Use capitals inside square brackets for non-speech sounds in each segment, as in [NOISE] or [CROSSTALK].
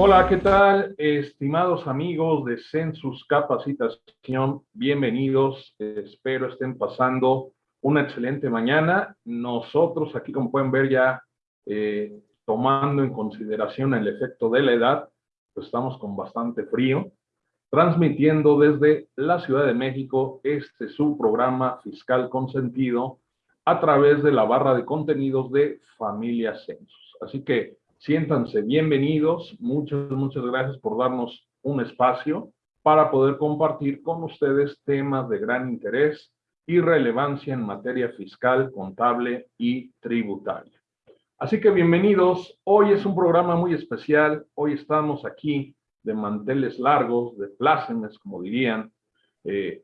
Hola, ¿qué tal? Estimados amigos de Census Capacitación, bienvenidos. Espero estén pasando una excelente mañana. Nosotros aquí, como pueden ver ya, eh, tomando en consideración el efecto de la edad, pues estamos con bastante frío, transmitiendo desde la Ciudad de México este su programa Fiscal Consentido a través de la barra de contenidos de Familia Census. Así que Siéntanse bienvenidos. Muchas, muchas gracias por darnos un espacio para poder compartir con ustedes temas de gran interés y relevancia en materia fiscal, contable y tributaria. Así que bienvenidos. Hoy es un programa muy especial. Hoy estamos aquí de manteles largos, de plácemes, como dirían. Eh,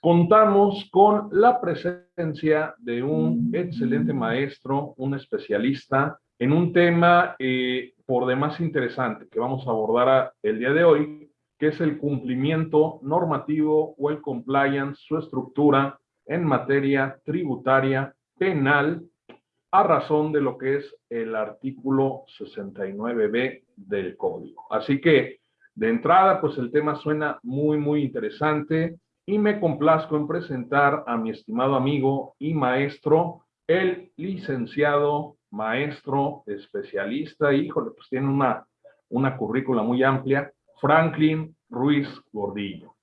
contamos con la presencia de un excelente maestro, un especialista en un tema eh, por demás interesante que vamos a abordar el día de hoy, que es el cumplimiento normativo o el compliance, su estructura en materia tributaria penal a razón de lo que es el artículo 69b del código. Así que, de entrada, pues el tema suena muy, muy interesante y me complazco en presentar a mi estimado amigo y maestro, el licenciado maestro, especialista, híjole, pues tiene una, una currícula muy amplia, Franklin Ruiz Gordillo,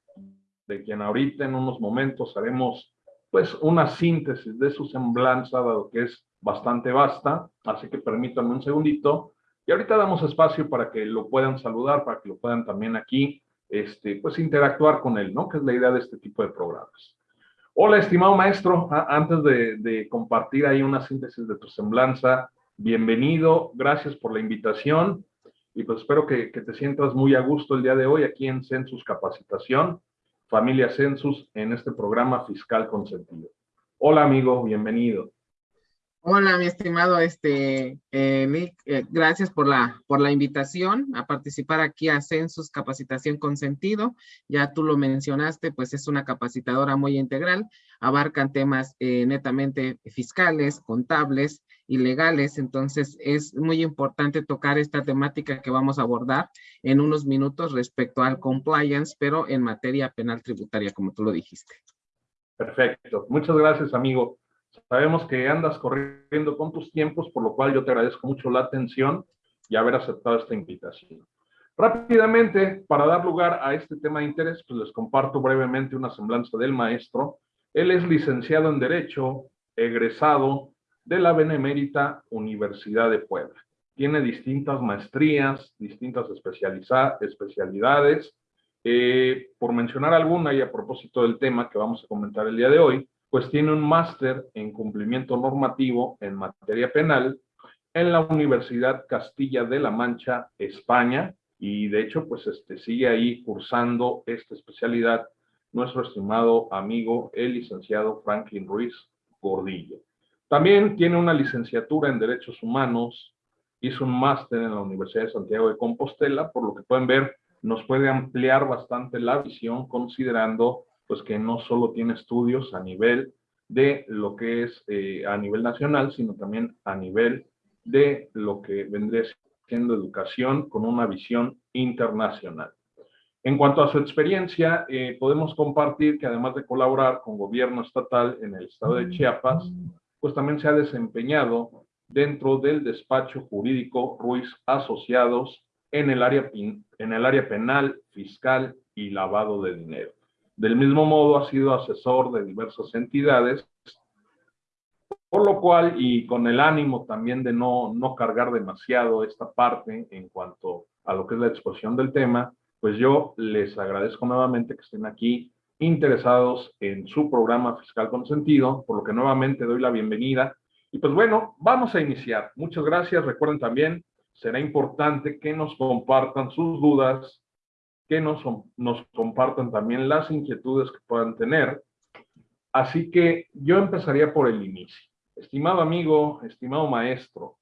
de quien ahorita en unos momentos haremos pues una síntesis de su semblanza, dado que es bastante vasta, así que permítanme un segundito, y ahorita damos espacio para que lo puedan saludar, para que lo puedan también aquí, este, pues interactuar con él, ¿no? Que es la idea de este tipo de programas. Hola, estimado maestro. Antes de, compartir ahí una síntesis de tu semblanza, bienvenido, gracias por la invitación y pues espero que, te sientas muy a gusto el día de hoy aquí en Census Capacitación, Familia Census, en este programa Fiscal Consentido. Hola, amigo, bienvenido. Hola, mi estimado este, eh, Nick, eh, gracias por la, por la invitación a participar aquí a Census Capacitación con Sentido. Ya tú lo mencionaste, pues es una capacitadora muy integral, abarcan temas eh, netamente fiscales, contables y legales, entonces es muy importante tocar esta temática que vamos a abordar en unos minutos respecto al compliance, pero en materia penal tributaria, como tú lo dijiste. Perfecto, muchas gracias, amigo. Sabemos que andas corriendo con tus tiempos, por lo cual yo te agradezco mucho la atención y haber aceptado esta invitación. Rápidamente, para dar lugar a este tema de interés, pues les comparto brevemente una semblanza del maestro. Él es licenciado en Derecho, egresado de la Benemérita Universidad de Puebla. Tiene distintas maestrías, distintas especialidades. Eh, por mencionar alguna y a propósito del tema que vamos a comentar el día de hoy, pues tiene un máster en cumplimiento normativo en materia penal en la Universidad Castilla de la Mancha, España, y de hecho, pues este, sigue ahí cursando esta especialidad nuestro estimado amigo, el licenciado Franklin Ruiz Gordillo. También tiene una licenciatura en Derechos Humanos, hizo un máster en la Universidad de Santiago de Compostela, por lo que pueden ver, nos puede ampliar bastante la visión considerando pues que no solo tiene estudios a nivel de lo que es eh, a nivel nacional, sino también a nivel de lo que vendría siendo educación con una visión internacional. En cuanto a su experiencia, eh, podemos compartir que además de colaborar con gobierno estatal en el estado de Chiapas, pues también se ha desempeñado dentro del despacho jurídico Ruiz Asociados en el área, en el área penal, fiscal y lavado de dinero. Del mismo modo, ha sido asesor de diversas entidades, por lo cual, y con el ánimo también de no, no cargar demasiado esta parte en cuanto a lo que es la exposición del tema, pues yo les agradezco nuevamente que estén aquí interesados en su programa Fiscal con Sentido, por lo que nuevamente doy la bienvenida. Y pues bueno, vamos a iniciar. Muchas gracias. Recuerden también, será importante que nos compartan sus dudas, que nos, nos compartan también las inquietudes que puedan tener. Así que yo empezaría por el inicio. Estimado amigo, estimado maestro,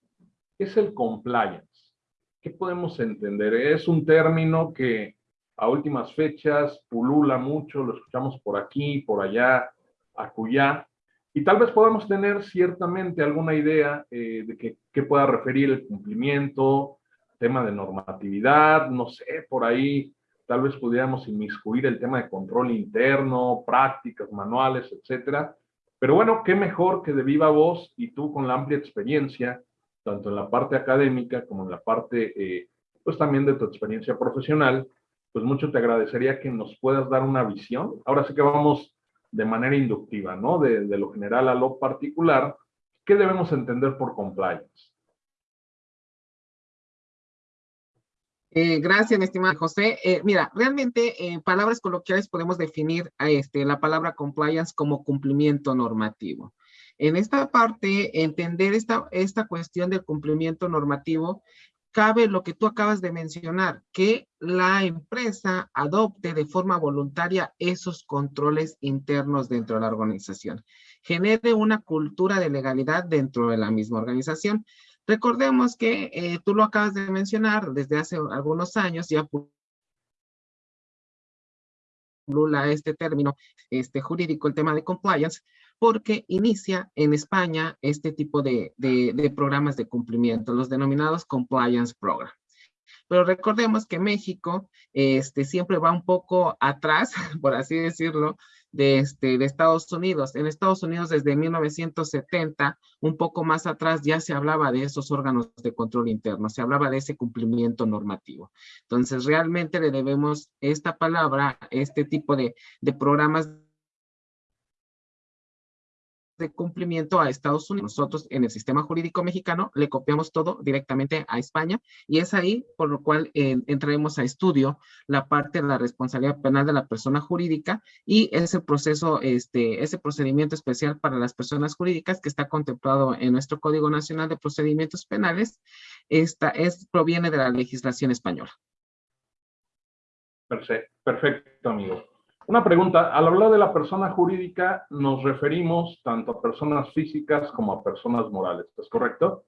¿qué es el compliance? ¿Qué podemos entender? Es un término que a últimas fechas pulula mucho, lo escuchamos por aquí, por allá, acullá, y tal vez podamos tener ciertamente alguna idea eh, de qué pueda referir el cumplimiento, tema de normatividad, no sé, por ahí tal vez pudiéramos inmiscuir el tema de control interno, prácticas, manuales, etcétera. Pero bueno, qué mejor que de viva voz y tú con la amplia experiencia, tanto en la parte académica como en la parte, eh, pues también de tu experiencia profesional, pues mucho te agradecería que nos puedas dar una visión. Ahora sí que vamos de manera inductiva, ¿no? De, de lo general a lo particular. ¿Qué debemos entender por compliance? Eh, gracias, mi estimado José. Eh, mira, realmente en palabras coloquiales podemos definir a este, la palabra compliance como cumplimiento normativo. En esta parte, entender esta, esta cuestión del cumplimiento normativo, cabe lo que tú acabas de mencionar, que la empresa adopte de forma voluntaria esos controles internos dentro de la organización, genere una cultura de legalidad dentro de la misma organización. Recordemos que eh, tú lo acabas de mencionar, desde hace algunos años ya pulula este término este, jurídico, el tema de compliance, porque inicia en España este tipo de, de programas de cumplimiento, los denominados compliance program. Pero recordemos que México este, siempre va un poco atrás, [LAUGHS] por así decirlo, de, este, de Estados Unidos. En Estados Unidos desde 1970, un poco más atrás, ya se hablaba de esos órganos de control interno, se hablaba de ese cumplimiento normativo. Entonces, realmente le debemos esta palabra, este tipo de, de programas de cumplimiento a Estados Unidos. Nosotros en el sistema jurídico mexicano le copiamos todo directamente a España y es ahí por lo cual eh, entraremos a estudio la parte de la responsabilidad penal de la persona jurídica y ese proceso, este, ese procedimiento especial para las personas jurídicas que está contemplado en nuestro Código Nacional de Procedimientos Penales, esta es, proviene de la legislación española. Perfecto, perfecto amigo. Una pregunta, al hablar de la persona jurídica nos referimos tanto a personas físicas como a personas morales, ¿es correcto?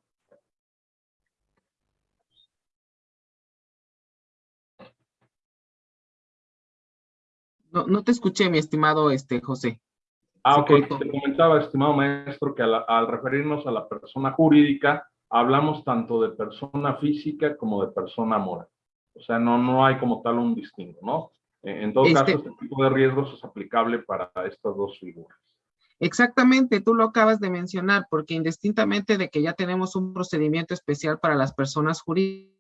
No, no te escuché, mi estimado este, José. Ah, ok. Te comentaba, estimado maestro, que al, al referirnos a la persona jurídica, hablamos tanto de persona física como de persona moral. O sea, no, no hay como tal un distingo, ¿no? En todo caso, este, este tipo de riesgos es aplicable para estas dos figuras. Exactamente, tú lo acabas de mencionar, porque indistintamente de que ya tenemos un procedimiento especial para las personas jurídicas,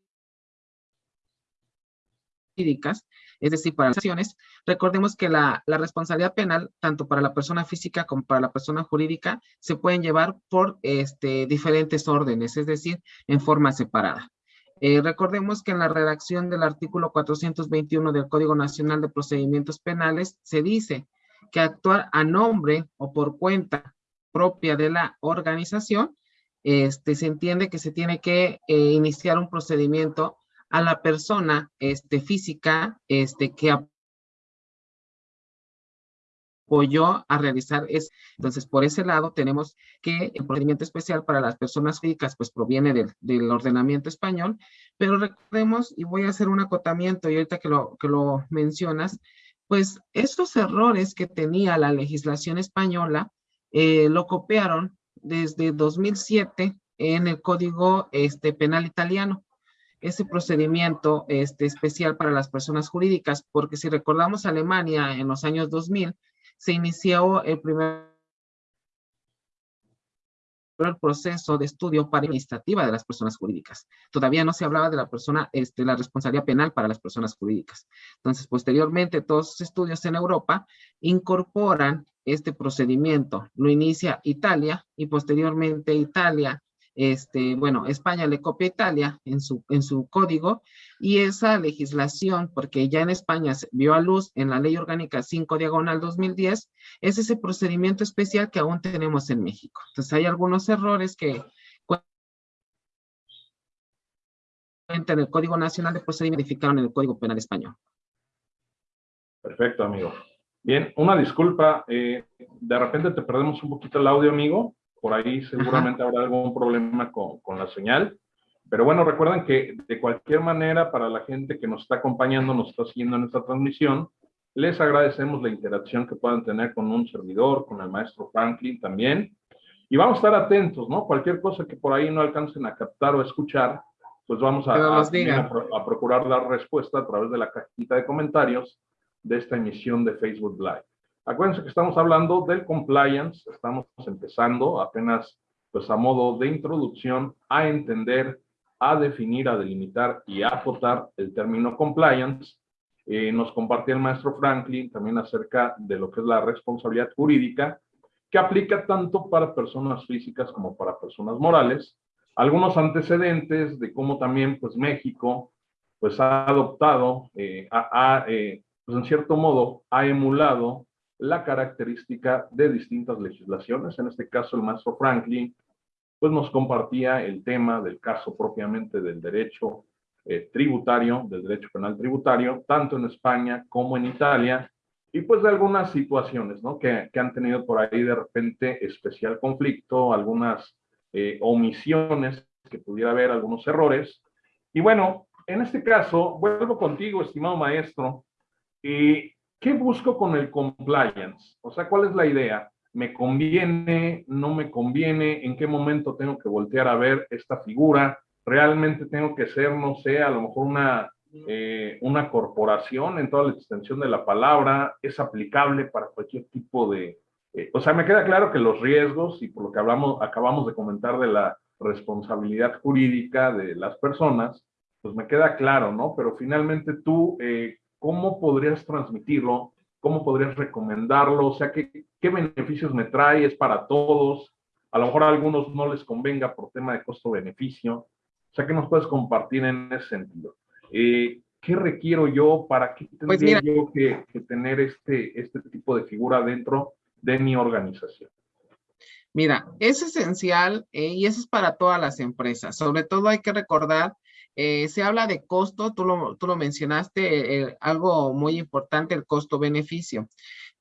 es decir, para las acciones, recordemos que la, la, responsabilidad penal, tanto para la persona física como para la persona jurídica, se pueden llevar por este, diferentes órdenes, es decir, en forma separada. Eh, recordemos que en la redacción del artículo 421 del Código Nacional de Procedimientos Penales se dice que actuar a nombre o por cuenta propia de la organización, este, se entiende que se tiene que eh, iniciar un procedimiento a la persona este, física este, que apoyó a realizar eso. Entonces, por ese lado, tenemos que el procedimiento especial para las personas físicas, pues proviene del, del, ordenamiento español, pero recordemos, y voy a hacer un acotamiento, y ahorita que lo, que lo mencionas, pues estos errores que tenía la legislación española, eh, lo copiaron desde 2007 en el Código este, Penal Italiano ese procedimiento este, especial para las personas jurídicas, porque si recordamos Alemania en los años 2000, se inició el primer proceso de estudio para administrativa de las personas jurídicas. Todavía no se hablaba de la persona, este, la responsabilidad penal para las personas jurídicas. Entonces, posteriormente, todos los estudios en Europa incorporan este procedimiento. Lo inicia Italia y posteriormente Italia este, bueno, España le copia a Italia en su, en su código y esa legislación, porque ya en España se vio a luz en la Ley Orgánica 5 Diagonal 2010, es ese procedimiento especial que aún tenemos en México. Entonces hay algunos errores que en el Código Nacional de Procedimiento modificaron en el Código Penal Español. Perfecto, amigo. Bien, una disculpa, eh, de repente te perdemos un poquito el audio, amigo por ahí seguramente habrá algún problema con, con, la señal. Pero bueno, recuerden que de cualquier manera, para la gente que nos está acompañando, nos está siguiendo en esta transmisión, les agradecemos la interacción que puedan tener con un servidor, con el maestro Franklin también. Y vamos a estar atentos, ¿no? Cualquier cosa que por ahí no alcancen a captar o escuchar, pues vamos a, a, procurar dar respuesta a través de la cajita de comentarios de esta emisión de Facebook Live. Acuérdense que estamos hablando del compliance, estamos empezando apenas pues a modo de introducción a entender, a definir, a delimitar y a acotar el término compliance. Eh, nos compartía el maestro Franklin también acerca de lo que es la responsabilidad jurídica, que aplica tanto para personas físicas como para personas morales, algunos antecedentes de cómo también pues México pues ha adoptado, eh, eh, pues en cierto modo ha emulado la característica de distintas legislaciones, en este caso el maestro Franklin pues nos compartía el tema del caso propiamente del derecho eh, tributario, del derecho penal tributario, tanto en España como en Italia, y pues de algunas situaciones, ¿no? Que, que han tenido por ahí de repente especial conflicto, algunas eh, omisiones, que pudiera haber algunos errores. Y bueno, en este caso, vuelvo contigo, estimado maestro. y ¿Qué busco con el compliance? O sea, ¿cuál es la idea? ¿Me conviene? ¿No me conviene? ¿En qué momento tengo que voltear a ver esta figura? ¿Realmente tengo que ser, no sé, a lo mejor una, eh, una corporación en toda la extensión de la palabra? ¿Es aplicable para cualquier tipo de, eh, o sea, me queda claro que los riesgos, y por lo que hablamos, acabamos de comentar de la responsabilidad jurídica de las personas, pues me queda claro, ¿no? Pero finalmente tú, eh, ¿cómo podrías transmitirlo? ¿Cómo podrías recomendarlo? O sea, ¿qué, ¿qué beneficios me trae? ¿Es para todos? A lo mejor a algunos no les convenga por tema de costo-beneficio. O sea, ¿qué nos puedes compartir en ese sentido? Eh, ¿Qué requiero yo? ¿Para qué pues tendría yo que, que, tener este, este tipo de figura dentro de mi organización? Mira, es esencial eh, y eso es para todas las empresas. Sobre todo hay que recordar, eh, se habla de costo, tú lo, tú lo mencionaste, eh, algo muy importante, el costo-beneficio.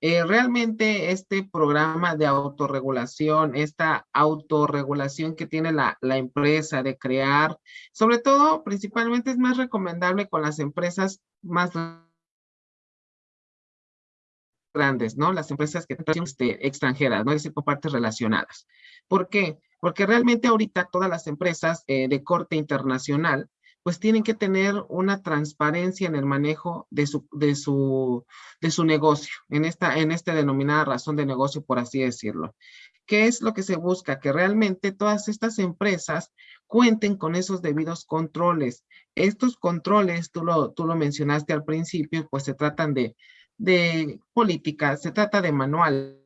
realmente este programa de autorregulación, esta autorregulación que tiene la, la empresa de crear, sobre todo, principalmente es más recomendable con las empresas más grandes, ¿no? Las empresas que este, extranjeras, ¿no? Es decir, con partes relacionadas. ¿Por qué? Porque realmente ahorita todas las empresas eh, de corte internacional, pues tienen que tener una transparencia en el manejo de su, de su, de su negocio, en esta, en esta denominada razón de negocio, por así decirlo. ¿Qué es lo que se busca? Que realmente todas estas empresas cuenten con esos debidos controles. Estos controles, tú lo, tú lo mencionaste al principio, pues se tratan de de política, se trata de manuales,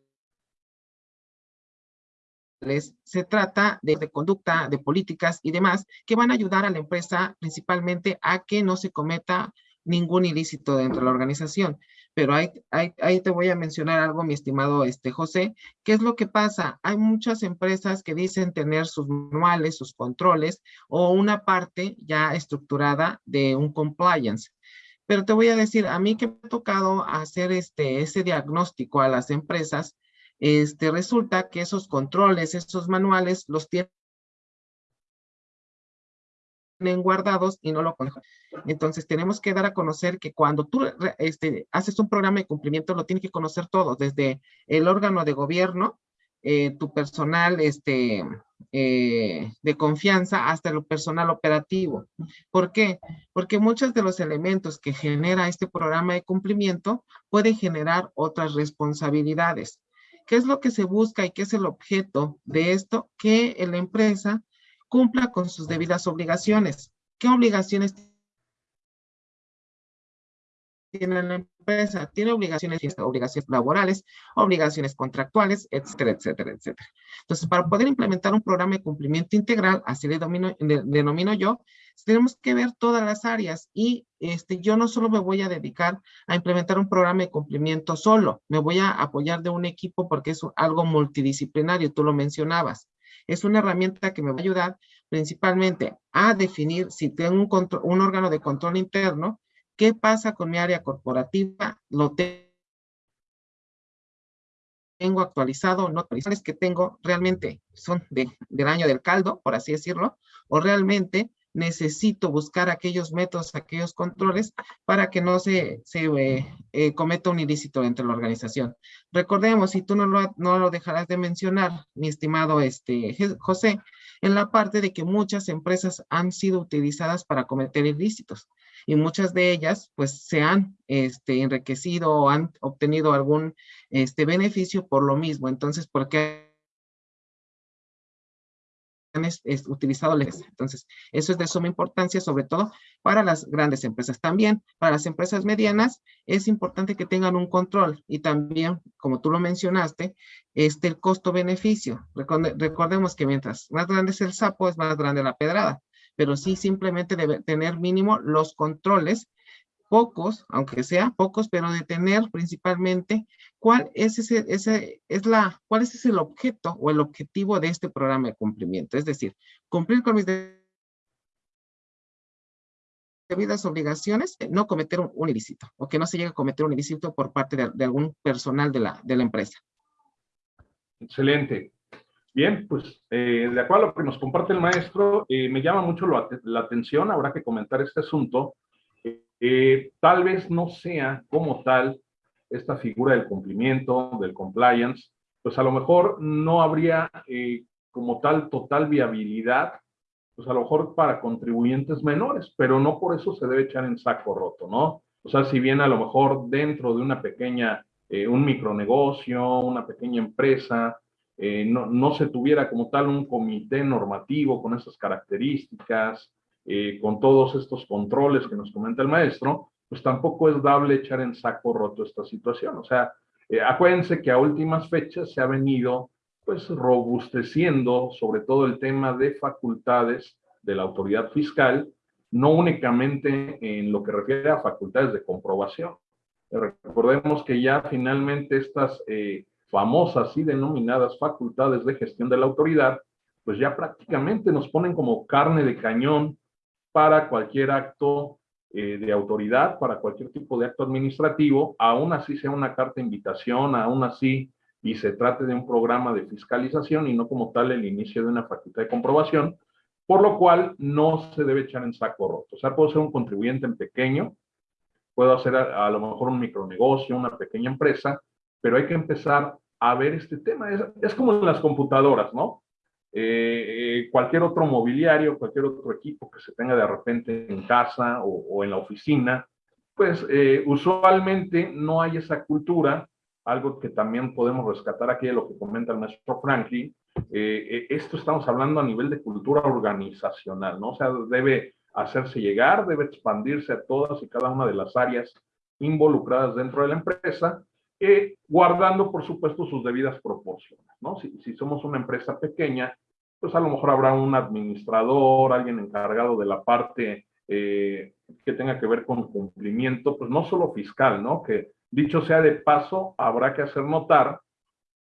se trata de, de, conducta, de políticas y demás que van a ayudar a la empresa principalmente a que no se cometa ningún ilícito dentro de la organización. Pero ahí, ahí, te voy a mencionar algo, mi estimado este, José. ¿Qué es lo que pasa? Hay muchas empresas que dicen tener sus manuales, sus controles o una parte ya estructurada de un compliance. Pero te voy a decir, a mí que me ha tocado hacer este, ese diagnóstico a las empresas, este, resulta que esos controles, esos manuales, los tienen guardados y no lo conocen. Entonces tenemos que dar a conocer que cuando tú este, haces un programa de cumplimiento lo tiene que conocer todo, desde el órgano de gobierno, eh, tu personal este, eh, de confianza hasta lo personal operativo. ¿Por qué? Porque muchos de los elementos que genera este programa de cumplimiento pueden generar otras responsabilidades. ¿Qué es lo que se busca y qué es el objeto de esto? Que la empresa cumpla con sus debidas obligaciones. ¿Qué obligaciones tiene la empresa, tiene obligaciones, obligaciones laborales, obligaciones contractuales, etcétera, etcétera, etcétera. Entonces, para poder implementar un programa de cumplimiento integral, así le domino, de, denomino yo, tenemos que ver todas las áreas y este, yo no solo me voy a dedicar a implementar un programa de cumplimiento solo, me voy a apoyar de un equipo porque es algo multidisciplinario, tú lo mencionabas. Es una herramienta que me va a ayudar principalmente a definir si tengo un, control, un órgano de control interno, ¿Qué pasa con mi área corporativa? Lo tengo actualizado, no actualizables que tengo realmente son de, del año del caldo, por así decirlo, o realmente necesito buscar aquellos métodos, aquellos controles para que no se, eh, eh, cometa un ilícito entre la organización. Recordemos, si tú no lo, no lo dejarás de mencionar, mi estimado este, José, en la parte de que muchas empresas han sido utilizadas para cometer ilícitos y muchas de ellas pues se han este, enriquecido o han obtenido algún este, beneficio por lo mismo. Entonces, ¿por qué es, utilizado Entonces, eso es de suma importancia, sobre todo para las grandes empresas. También para las empresas medianas es importante que tengan un control y también, como tú lo mencionaste, este, el costo-beneficio. recordemos que mientras más grande es el sapo, es más grande la pedrada, pero sí simplemente debe tener mínimo los controles pocos, aunque sea pocos, pero de tener principalmente cuál es ese, es la, cuál es el objeto o el objetivo de este programa de cumplimiento. Es decir, cumplir con mis debidas obligaciones, no cometer un, ilícito o que no se llegue a cometer un ilícito por parte de, algún personal de la, de la empresa. Excelente. Bien, pues eh, de acuerdo a lo que nos comparte el maestro, eh, me llama mucho la atención, habrá que comentar este asunto, eh, tal vez no sea como tal esta figura del cumplimiento, del compliance, pues a lo mejor no habría eh, como tal total viabilidad, pues a lo mejor para contribuyentes menores, pero no por eso se debe echar en saco roto, ¿no? O sea, si bien a lo mejor dentro de una pequeña, un micronegocio, una pequeña empresa, no, no se tuviera como tal un comité normativo con esas características, eh, con todos estos controles que nos comenta el maestro, pues tampoco es dable echar en saco roto esta situación. O sea, eh, acuérdense que a últimas fechas se ha venido pues robusteciendo sobre todo el tema de facultades de la autoridad fiscal, no únicamente en lo que refiere a facultades de comprobación. Recordemos que ya finalmente estas eh, famosas y denominadas facultades de gestión de la autoridad, pues ya prácticamente nos ponen como carne de cañón para cualquier acto eh, de autoridad, para cualquier tipo de acto administrativo, aún así sea una carta de invitación, aún así y se trate de un programa de fiscalización y no como tal el inicio de una facultad de comprobación, por lo cual no se debe echar en saco roto. O sea, puedo ser un contribuyente en pequeño, puedo hacer a, lo mejor un micronegocio, una pequeña empresa, pero hay que empezar a ver este tema. Es, es como en las computadoras, ¿no? Eh, eh, cualquier otro mobiliario, cualquier otro equipo que se tenga de repente en casa o, en la oficina, pues eh, usualmente no hay esa cultura, algo que también podemos rescatar aquí de lo que comenta el maestro Franklin, esto estamos hablando a nivel de cultura organizacional, ¿no? O sea, debe hacerse llegar, debe expandirse a todas y cada una de las áreas involucradas dentro de la empresa eh, guardando, por supuesto, sus debidas proporciones, ¿no? Si, si, somos una empresa pequeña, pues a lo mejor habrá un administrador, alguien encargado de la parte eh, que tenga que ver con cumplimiento, pues no solo fiscal, ¿no? Que dicho sea de paso, habrá que hacer notar,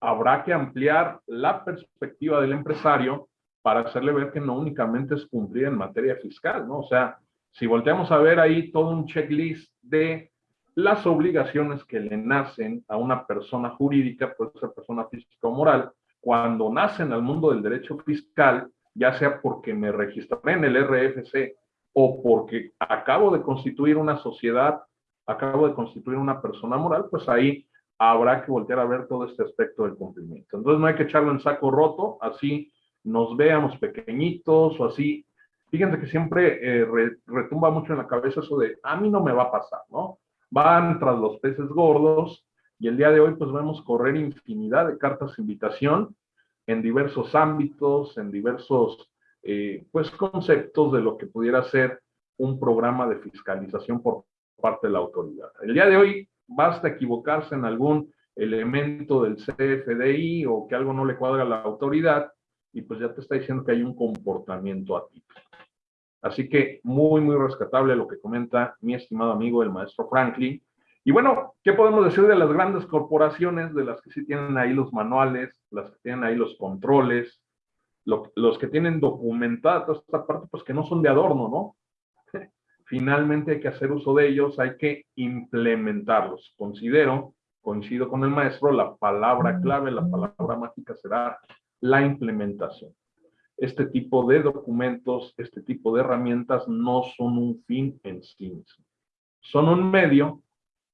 habrá que ampliar la perspectiva del empresario para hacerle ver que no únicamente es cumplir en materia fiscal, ¿no? O sea, si volteamos a ver ahí todo un checklist de las obligaciones que le nacen a una persona jurídica, puede ser persona física o moral, cuando nacen al mundo del derecho fiscal, ya sea porque me registré en el RFC o porque acabo de constituir una sociedad, acabo de constituir una persona moral, pues ahí habrá que voltear a ver todo este aspecto del cumplimiento. Entonces no hay que echarlo en saco roto, así nos veamos pequeñitos o así. Fíjense que siempre eh, retumba mucho en la cabeza eso de, a mí no me va a pasar, ¿no? Van tras los peces gordos y el día de hoy pues vemos correr infinidad de cartas de invitación en diversos ámbitos, en diversos eh, pues conceptos de lo que pudiera ser un programa de fiscalización por parte de la autoridad. El día de hoy basta equivocarse en algún elemento del CFDI o que algo no le cuadra a la autoridad y pues ya te está diciendo que hay un comportamiento atípico. Así que muy, muy rescatable lo que comenta mi estimado amigo el maestro Franklin. Y bueno, ¿qué podemos decir de las grandes corporaciones, de las que sí tienen ahí los manuales, las que tienen ahí los controles, los que tienen documentada toda esta parte, pues que no son de adorno, ¿no? [LAUGHS] Finalmente hay que hacer uso de ellos, hay que implementarlos. Considero, coincido con el maestro, la palabra clave, la palabra mágica será la implementación. Este tipo de documentos, este tipo de herramientas no son un fin en sí mismo. Son un medio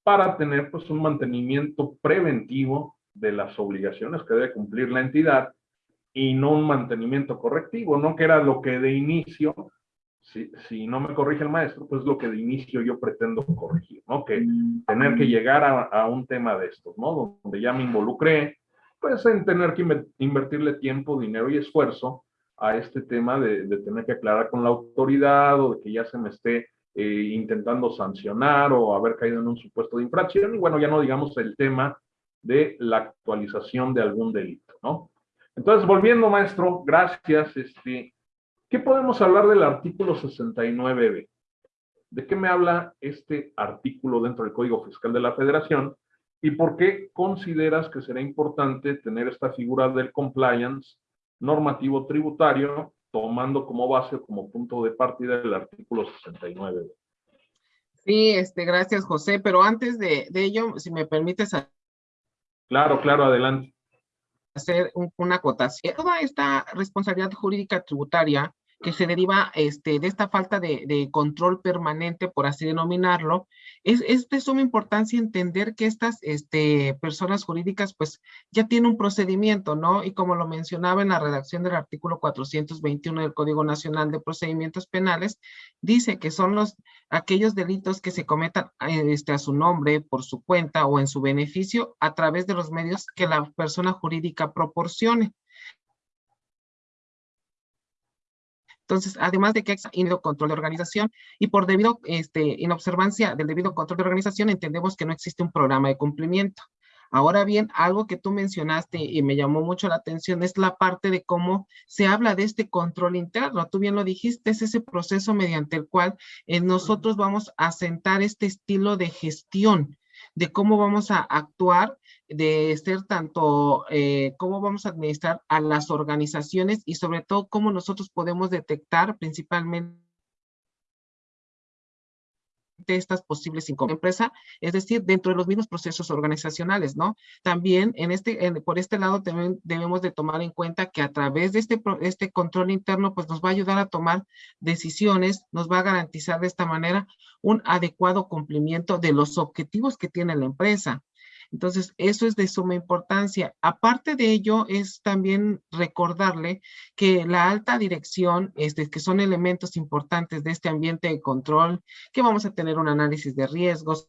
para tener pues un mantenimiento preventivo de las obligaciones que debe cumplir la entidad y no un mantenimiento correctivo, ¿no? Que era lo que de inicio, si, si no me corrige el maestro, pues lo que de inicio yo pretendo corregir, ¿no? Que tener que llegar a, a un tema de estos, ¿no? Donde ya me involucré, pues en tener que invertirle tiempo, dinero y esfuerzo a este tema de, tener que aclarar con la autoridad o de que ya se me esté eh, intentando sancionar o haber caído en un supuesto de infracción. Y bueno, ya no digamos el tema de la actualización de algún delito, ¿no? Entonces, volviendo, maestro, gracias. Este, ¿Qué podemos hablar del artículo 69b? ¿De qué me habla este artículo dentro del Código Fiscal de la Federación? ¿Y por qué consideras que será importante tener esta figura del compliance normativo tributario tomando como base como punto de partida el artículo 69? Sí, este, gracias José, pero antes de, de ello, si me permites Claro, claro, adelante. Hacer una acotación. Toda esta responsabilidad jurídica tributaria que se deriva este, de esta falta de, control permanente, por así denominarlo, es, es, de suma importancia entender que estas este, personas jurídicas pues ya tienen un procedimiento, ¿no? Y como lo mencionaba en la redacción del artículo 421 del Código Nacional de Procedimientos Penales, dice que son los aquellos delitos que se cometan este, a su nombre, por su cuenta o en su beneficio a través de los medios que la persona jurídica proporcione. Entonces, además de que hay control de organización y por debido este, inobservancia del debido control de organización, entendemos que no existe un programa de cumplimiento. Ahora bien, algo que tú mencionaste y me llamó mucho la atención es la parte de cómo se habla de este control interno. Tú bien lo dijiste, es ese proceso mediante el cual eh, nosotros vamos a sentar este estilo de gestión de cómo vamos a actuar de ser tanto eh, cómo vamos a administrar a las organizaciones y sobre todo cómo nosotros podemos detectar principalmente estas posibles empresa, es decir, dentro de los mismos procesos organizacionales, ¿no? También en este, en, por este lado también debemos de tomar en cuenta que a través de este, este control interno, pues nos va a ayudar a tomar decisiones, nos va a garantizar de esta manera un adecuado cumplimiento de los objetivos que tiene la empresa. Entonces, eso es de suma importancia. Aparte de ello, es también recordarle que la alta dirección, este, que son elementos importantes de este ambiente de control, que vamos a tener un análisis de riesgos,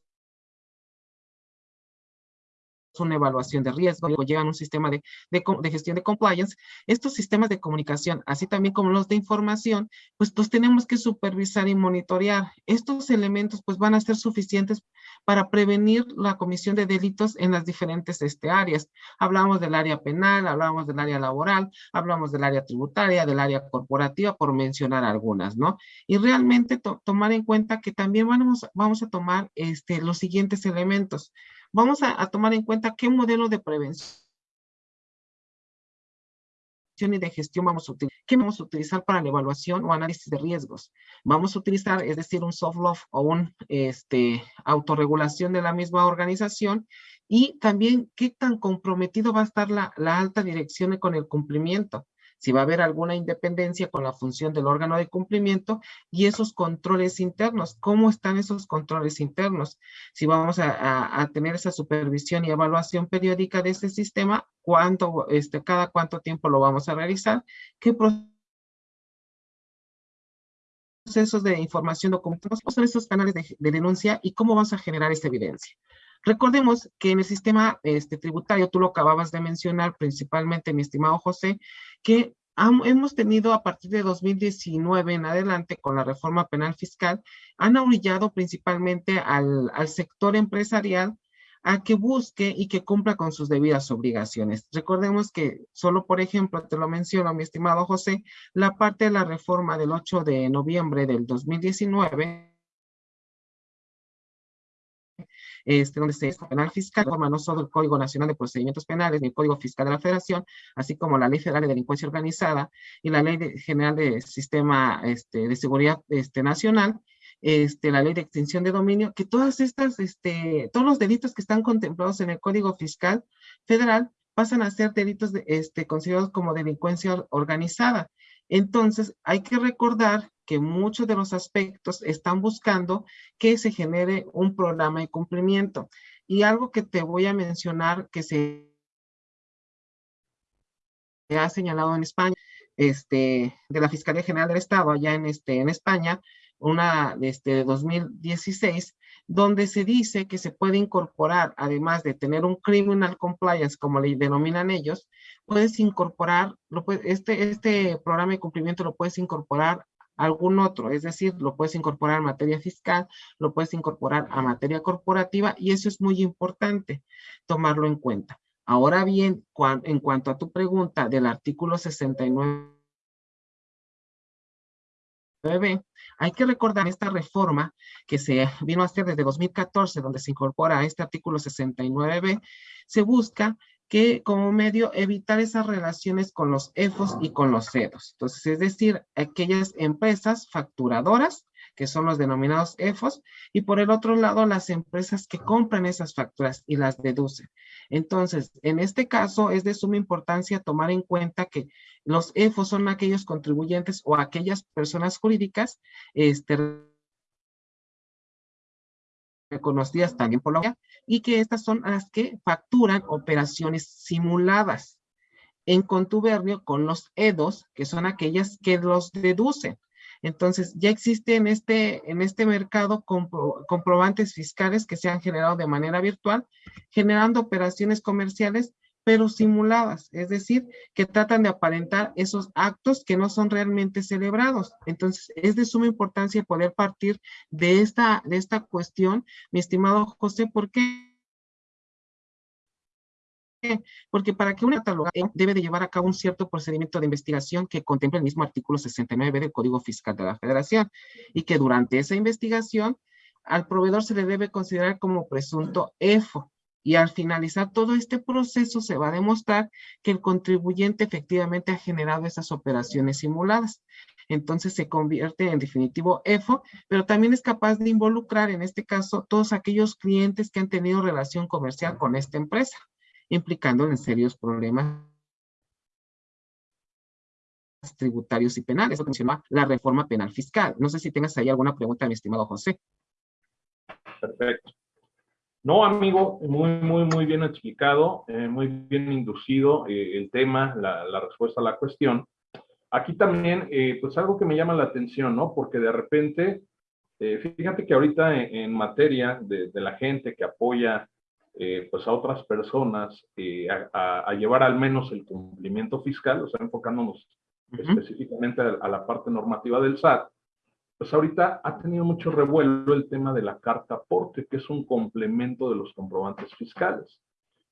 una evaluación de riesgo, llevan un sistema de, de, de, gestión de compliance, estos sistemas de comunicación, así también como los de información, pues los tenemos que supervisar y monitorear. Estos elementos pues van a ser suficientes para prevenir la comisión de delitos en las diferentes este, áreas. Hablamos del área penal, hablamos del área laboral, hablamos del área tributaria, del área corporativa, por mencionar algunas, ¿no? Y realmente to tomar en cuenta que también vamos, vamos a tomar este, los siguientes elementos vamos a, tomar en cuenta qué modelo de prevención y de gestión vamos a utilizar. ¿Qué vamos a utilizar para la evaluación o análisis de riesgos? Vamos a utilizar, es decir, un soft law o un este, autorregulación de la misma organización y también qué tan comprometido va a estar la alta dirección con el cumplimiento si va a haber alguna independencia con la función del órgano de cumplimiento y esos controles internos, cómo están esos controles internos, si vamos a, tener esa supervisión y evaluación periódica de ese sistema, cuánto, este, cada cuánto tiempo lo vamos a realizar, qué procesos de información documentados son esos canales de, denuncia y cómo vamos a generar esta evidencia. Recordemos que en el sistema este, tributario, tú lo acababas de mencionar principalmente, mi estimado José, que hemos tenido a partir de 2019 en adelante con la reforma penal fiscal, han orillado principalmente al, al sector empresarial a que busque y que cumpla con sus debidas obligaciones. Recordemos que solo, por ejemplo, te lo menciono, mi estimado José, la parte de la reforma del 8 de noviembre del 2019 este, donde se penal fiscal, forma no solo el Código Nacional de Procedimientos Penales ni el Código Fiscal de la Federación, así como la Ley Federal de Delincuencia Organizada y la Ley de, General de Sistema este, de Seguridad este, Nacional, este, la ley de extinción de dominio, que todas estas, este, todos los delitos que están contemplados en el Código Fiscal Federal pasan a ser delitos de, este, considerados como delincuencia organizada. Entonces, hay que recordar que muchos de los aspectos están buscando que se genere un programa de cumplimiento. Y algo que te voy a mencionar que se ha señalado en España, este, de la Fiscalía General del Estado, allá en, este, en España, una de este, 2016, donde se dice que se puede incorporar, además de tener un criminal compliance, como le denominan ellos, puedes incorporar, lo este, este programa de cumplimiento lo puedes incorporar a algún otro, es decir, lo puedes incorporar a materia fiscal, lo puedes incorporar a materia corporativa y eso es muy importante tomarlo en cuenta. Ahora bien, en cuanto a tu pregunta del artículo 69 hay que recordar esta reforma que se vino a hacer desde 2014, donde se incorpora este artículo 69b, se busca que como medio evitar esas relaciones con los EFOS y con los CEDOS. Entonces, es decir, aquellas empresas facturadoras que son los denominados EFOS, y por el otro lado, las empresas que compran esas facturas y las deducen. Entonces, en este caso, es de suma importancia tomar en cuenta que los EFOS son aquellos contribuyentes o aquellas personas jurídicas este, reconocidas también por la OEA, y que estas son las que facturan operaciones simuladas en contubernio con los EDOS, que son aquellas que los deducen. Entonces, ya existe en este, en este mercado comprobantes fiscales que se han generado de manera virtual, generando operaciones comerciales, pero simuladas, es decir, que tratan de aparentar esos actos que no son realmente celebrados. Entonces, es de suma importancia poder partir de esta, de esta cuestión, mi estimado José, porque porque para que una catalogación debe de llevar a cabo un cierto procedimiento de investigación que contempla el mismo artículo 69 del Código Fiscal de la Federación y que durante esa investigación al proveedor se le debe considerar como presunto EFO y al finalizar todo este proceso se va a demostrar que el contribuyente efectivamente ha generado esas operaciones simuladas. Entonces se convierte en definitivo EFO, pero también es capaz de involucrar en este caso todos aquellos clientes que han tenido relación comercial con esta empresa implicando en serios problemas tributarios y penales. Eso menciona la reforma penal fiscal. No sé si tengas ahí alguna pregunta, mi estimado José. Perfecto. No, amigo, muy, muy, muy bien explicado, eh, muy bien inducido eh, el tema, la, respuesta a la cuestión. Aquí también, eh, pues algo que me llama la atención, ¿no? Porque de repente, fíjate que ahorita en, materia de, de, la gente que apoya eh, pues a otras personas eh, a, llevar al menos el cumplimiento fiscal, o sea, enfocándonos específicamente a, la parte normativa del SAT, pues ahorita ha tenido mucho revuelo el tema de la carta aporte, que es un complemento de los comprobantes fiscales.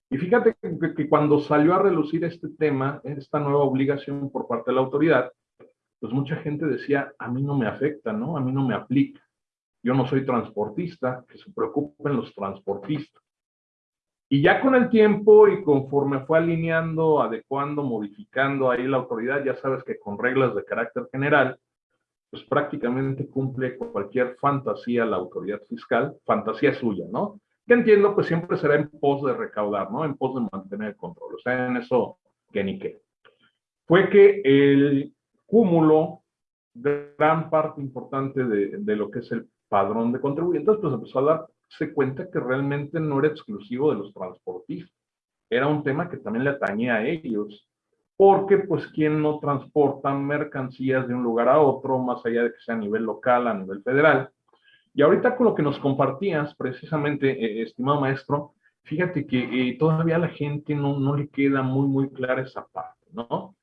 Y fíjate que, que, cuando salió a relucir este tema, esta nueva obligación por parte de la autoridad, pues mucha gente decía, a mí no me afecta, ¿no? A mí no me aplica. Yo no soy transportista, que se preocupen los transportistas. Y ya con el tiempo y conforme fue alineando, adecuando, modificando ahí la autoridad, ya sabes que con reglas de carácter general, pues prácticamente cumple cualquier fantasía la autoridad fiscal, fantasía suya, ¿no? Que entiendo, pues siempre será en pos de recaudar, ¿no? En pos de mantener el control, o sea, en eso que ni qué. Fue que el cúmulo, gran parte importante de, de lo que es el padrón de contribuyentes, pues empezó a dar se cuenta que realmente no era exclusivo de los transportistas. Era un tema que también le atañía a ellos, porque pues quien no transporta mercancías de un lugar a otro, más allá de que sea a nivel local, a nivel federal. Y ahorita con lo que nos compartías, precisamente, eh, estimado maestro, fíjate que eh, todavía a la gente no, no le queda muy, muy clara esa parte, ¿no?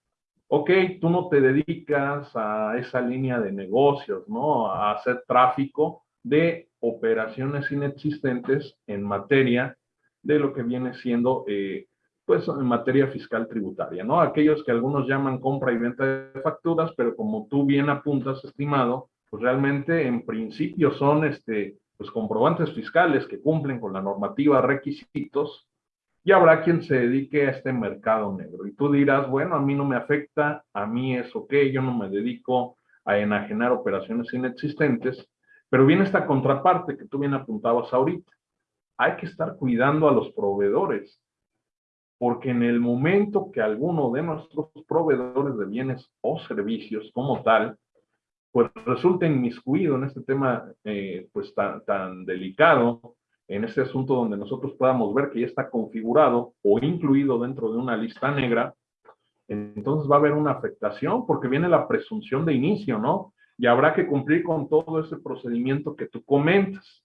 Ok, tú no te dedicas a esa línea de negocios, ¿no? A hacer tráfico, de operaciones inexistentes en materia de lo que viene siendo, eh, pues, en materia fiscal tributaria, ¿no? Aquellos que algunos llaman compra y venta de facturas, pero como tú bien apuntas, estimado, pues realmente en principio son, este, pues, comprobantes fiscales que cumplen con la normativa requisitos y habrá quien se dedique a este mercado negro. Y tú dirás, bueno, a mí no me afecta, a mí es ok, yo no me dedico a enajenar operaciones inexistentes, pero viene esta contraparte que tú bien apuntabas ahorita. Hay que estar cuidando a los proveedores. porque en el momento que alguno de nuestros proveedores de bienes o servicios como tal, pues resulta inmiscuido en este tema eh, pues tan, tan delicado, en este asunto donde nosotros podamos ver que ya está configurado o incluido dentro de una lista negra, entonces va a haber una afectación porque viene la presunción de inicio, ¿no? Y habrá que cumplir con todo ese procedimiento que tú comentas.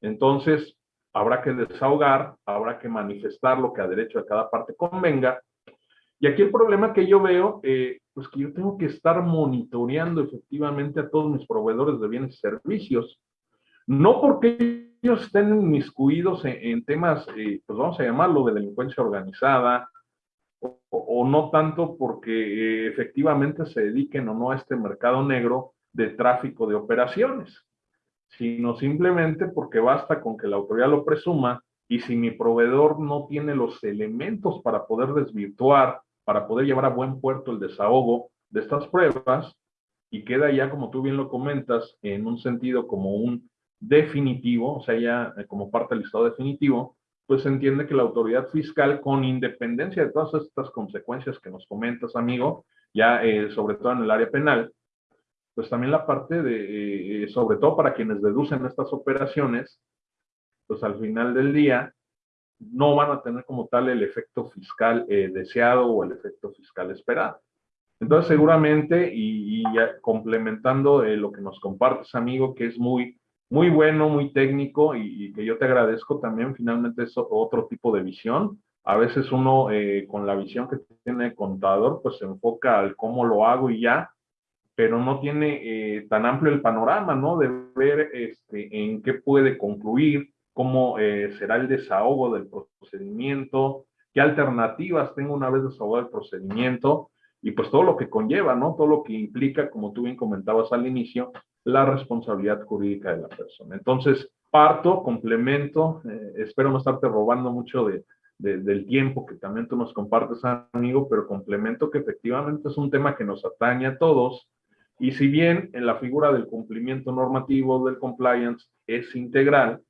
Entonces, habrá que desahogar, habrá que manifestar lo que a derecho de cada parte convenga. Y aquí el problema que yo veo, eh, pues que yo tengo que estar monitoreando efectivamente a todos mis proveedores de bienes y servicios, no porque ellos estén inmiscuidos en, temas, eh, pues vamos a llamarlo de delincuencia organizada, o, no tanto porque eh, efectivamente se dediquen o no a este mercado negro de tráfico de operaciones sino simplemente porque basta con que la autoridad lo presuma y si mi proveedor no tiene los elementos para poder desvirtuar, para poder llevar a buen puerto el desahogo de estas pruebas, y queda ya, como tú bien lo comentas, en un sentido como un definitivo, o sea, ya eh, como parte del estado definitivo, pues se entiende que la autoridad fiscal, con independencia de todas estas consecuencias que nos comentas, amigo, ya eh, sobre todo en el área penal, pues también la parte de, eh, sobre todo para quienes deducen estas operaciones, pues al final del día no van a tener como tal el efecto fiscal eh, deseado o el efecto fiscal esperado. Entonces seguramente, y, complementando eh, lo que nos compartes, amigo, que es muy, muy bueno, muy técnico y, que yo te agradezco también, finalmente es otro tipo de visión. A veces uno con la visión que tiene el contador, pues se enfoca al cómo lo hago y ya, pero no tiene eh, tan amplio el panorama, ¿no? De ver este, en qué puede concluir, cómo eh, será el desahogo del procedimiento, qué alternativas tengo una vez desahogado el procedimiento y pues todo lo que conlleva, ¿no? Todo lo que implica, como tú bien comentabas al inicio, la responsabilidad jurídica de la persona. Entonces, parto, complemento, eh, espero no estarte robando mucho de, del tiempo que también tú nos compartes, amigo, pero complemento que efectivamente es un tema que nos atañe a todos y si bien en la figura del cumplimiento normativo del compliance es integral,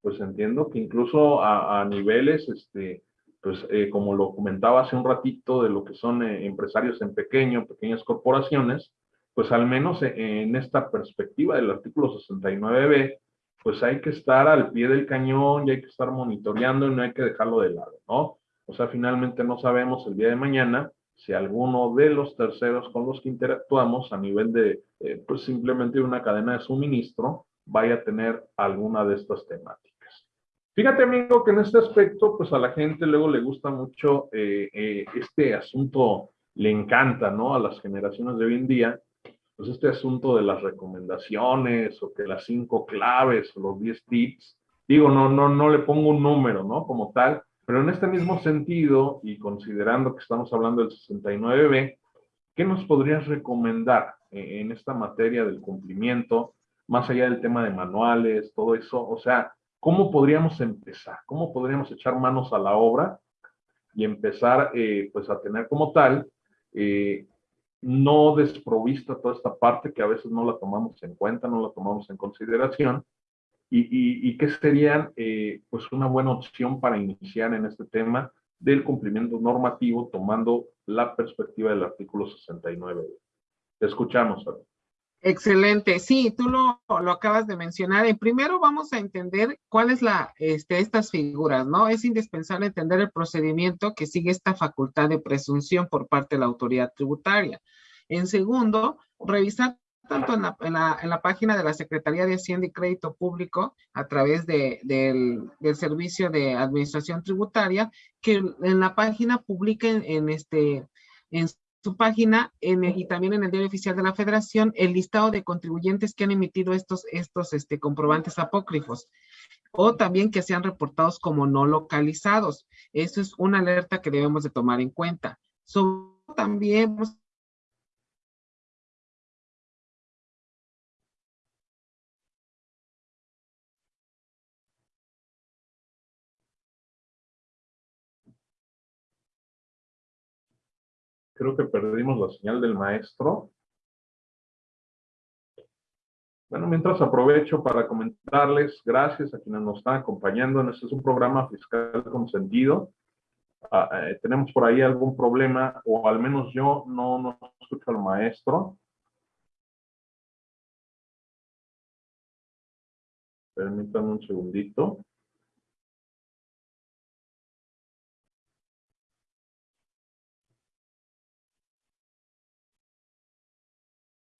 pues entiendo que incluso a, niveles, este, pues eh, como lo comentaba hace un ratito, de lo que son eh, empresarios en pequeño, pequeñas corporaciones, pues al menos en esta perspectiva del artículo 69b, pues hay que estar al pie del cañón y hay que estar monitoreando y no hay que dejarlo de lado, ¿no? O sea, finalmente no sabemos el día de mañana si alguno de los terceros con los que interactuamos a nivel de, eh, pues simplemente una cadena de suministro, vaya a tener alguna de estas temáticas. Fíjate, amigo, que en este aspecto, pues a la gente luego le gusta mucho eh, eh, este asunto, le encanta, ¿no? A las generaciones de hoy en día, pues este asunto de las recomendaciones o que las cinco claves o los diez tips, digo, no, no, no le pongo un número, ¿no? Como tal, pero en este mismo sentido, y considerando que estamos hablando del 69B, ¿qué nos podrías recomendar en esta materia del cumplimiento, más allá del tema de manuales, todo eso? O sea, ¿cómo podríamos empezar? ¿Cómo podríamos echar manos a la obra y empezar eh, pues a tener como tal eh, no desprovista toda esta parte que a veces no la tomamos en cuenta, no la tomamos en consideración, y, y, qué serían eh, pues una buena opción para iniciar en este tema del cumplimiento normativo tomando la perspectiva del artículo 69. Te escuchamos. Excelente, sí, tú lo, lo acabas de mencionar. En primero vamos a entender cuál es la, este, estas figuras, ¿no? Es indispensable entender el procedimiento que sigue esta facultad de presunción por parte de la autoridad tributaria. En segundo, revisar tanto en la, en, la, página de la Secretaría de Hacienda y Crédito Público a través de, del, del, Servicio de Administración Tributaria, que en la página publiquen en, este, en su página en y también en el diario oficial de la Federación el listado de contribuyentes que han emitido estos, estos este, comprobantes apócrifos o también que sean reportados como no localizados. Eso es una alerta que debemos de tomar en cuenta. Sobre, también pues, Creo que perdimos la señal del maestro. Bueno, mientras aprovecho para comentarles, gracias a quienes nos están acompañando. Este es un programa fiscal con sentido. ah, eh, tenemos por ahí algún problema, o al menos yo no, no escucho al maestro. Permítanme un segundito.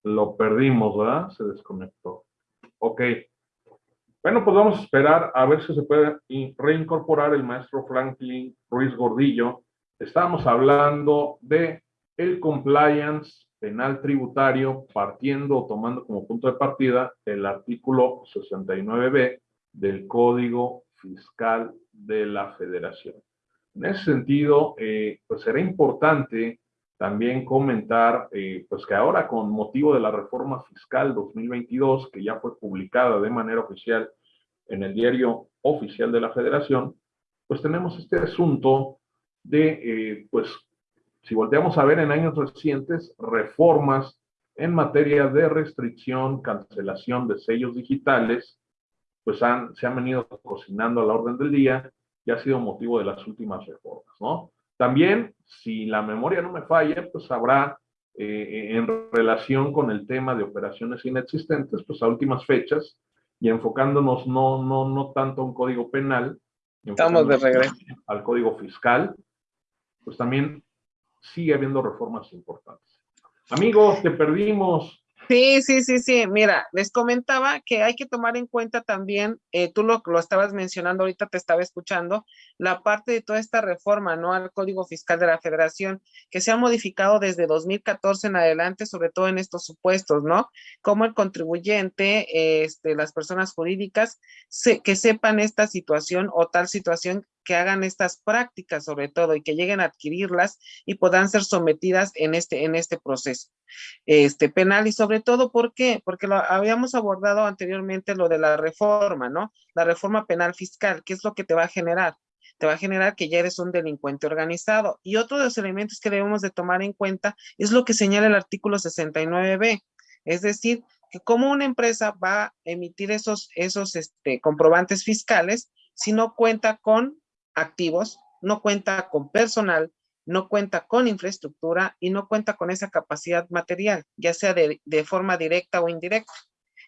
Lo perdimos, ¿verdad? Se desconectó. Ok. Bueno, pues vamos a esperar a ver si se puede reincorporar el maestro Franklin Ruiz Gordillo. Estamos hablando de el compliance penal tributario partiendo o tomando como punto de partida el artículo 69b del Código Fiscal de la Federación. En ese sentido, eh, pues será importante también comentar eh, pues que ahora con motivo de la reforma fiscal 2022, que ya fue publicada de manera oficial en el diario oficial de la federación, pues tenemos este asunto de, eh, pues, si volteamos a ver en años recientes, reformas en materia de restricción, cancelación de sellos digitales, pues han, se han venido cocinando a la orden del día y ha sido motivo de las últimas reformas, ¿no? También, si la memoria no me falla, pues habrá eh, en relación con el tema de operaciones inexistentes, pues a últimas fechas, y enfocándonos no, no, no tanto a un código penal, Estamos de regreso. al código fiscal, pues también sigue habiendo reformas importantes. Amigos, te perdimos. Sí, sí, sí, sí. Mira, les comentaba que hay que tomar en cuenta también, eh, tú lo, lo estabas mencionando, ahorita te estaba escuchando, la parte de toda esta reforma, ¿no? Al Código Fiscal de la Federación, que se ha modificado desde 2014 en adelante, sobre todo en estos supuestos, ¿no? Como el contribuyente, este, las personas jurídicas, que sepan esta situación o tal situación que hagan estas prácticas sobre todo y que lleguen a adquirirlas y puedan ser sometidas en este, en este proceso este, penal y sobre todo, ¿por qué? Porque lo habíamos abordado anteriormente lo de la reforma, ¿no? La reforma penal fiscal, ¿qué es lo que te va a generar? Te va a generar que ya eres un delincuente organizado. Y otro de los elementos que debemos de tomar en cuenta es lo que señala el artículo 69b, es decir, que como una empresa va a emitir esos, esos este, comprobantes fiscales si no cuenta con activos, no cuenta con personal, no cuenta con infraestructura y no cuenta con esa capacidad material, ya sea de, forma directa o indirecta.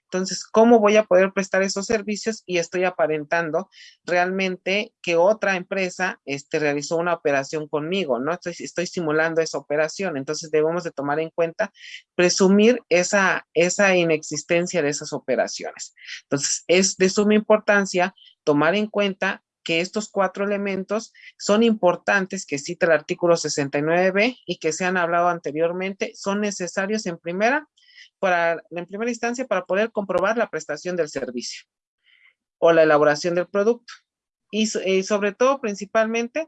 Entonces, ¿cómo voy a poder prestar esos servicios? Y estoy aparentando realmente que otra empresa este, realizó una operación conmigo, ¿no? Estoy, estoy simulando esa operación. Entonces, debemos de tomar en cuenta, presumir esa, esa inexistencia de esas operaciones. Entonces, es de suma importancia tomar en cuenta que estos cuatro elementos son importantes que cita el artículo 69b y que se han hablado anteriormente, son necesarios en primera, para, en primera instancia para poder comprobar la prestación del servicio o la elaboración del producto. Y, sobre todo, principalmente,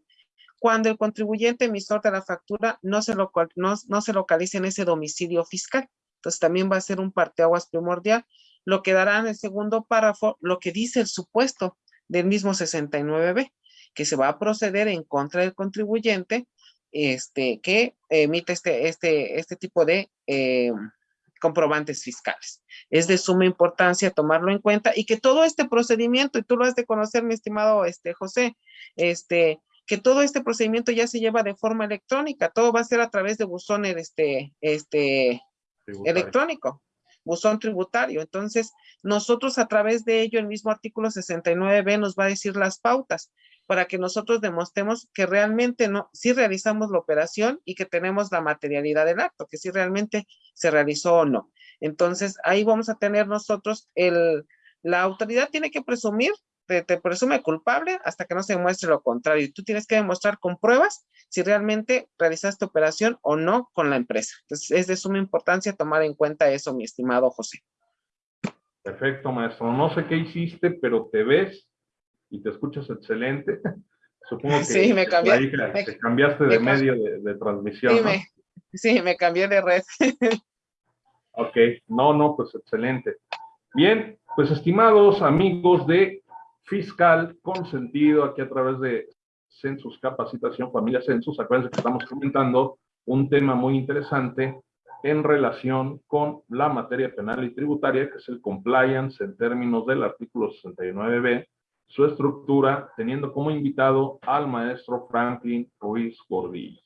cuando el contribuyente emisor de la factura no se, no, no se localice en ese domicilio fiscal. Entonces, también va a ser un parteaguas primordial, lo que dará en el segundo párrafo lo que dice el supuesto del mismo 69B, que se va a proceder en contra del contribuyente este, que emite este, este, este tipo de eh, comprobantes fiscales. Es de suma importancia tomarlo en cuenta y que todo este procedimiento, y tú lo has de conocer, mi estimado este, José, este, que todo este procedimiento ya se lleva de forma electrónica, todo va a ser a través de buzón este, este, electrónico buzón tributario. Entonces, nosotros a través de ello, el mismo artículo 69b nos va a decir las pautas para que nosotros demostremos que realmente no, si realizamos la operación y que tenemos la materialidad del acto, que si realmente se realizó o no. Entonces, ahí vamos a tener nosotros el, la autoridad tiene que presumir te, presume culpable hasta que no se demuestre lo contrario. Tú tienes que demostrar con pruebas si realmente realizaste operación o no con la empresa. Entonces, es de suma importancia tomar en cuenta eso, mi estimado José. Perfecto, maestro. No sé qué hiciste, pero te ves y te escuchas excelente. [LAUGHS] Supongo que sí, me, cambié, te cambiaste de medio de, transmisión. Sí, me, sí, me cambié de red. [LAUGHS] ok, no, no, pues excelente. Bien, pues estimados amigos de fiscal consentido aquí a través de Census Capacitación Familia Census. Acuérdense que estamos comentando un tema muy interesante en relación con la materia penal y tributaria, que es el compliance en términos del artículo 69b su estructura, teniendo como invitado al maestro Franklin Ruiz Gordillo,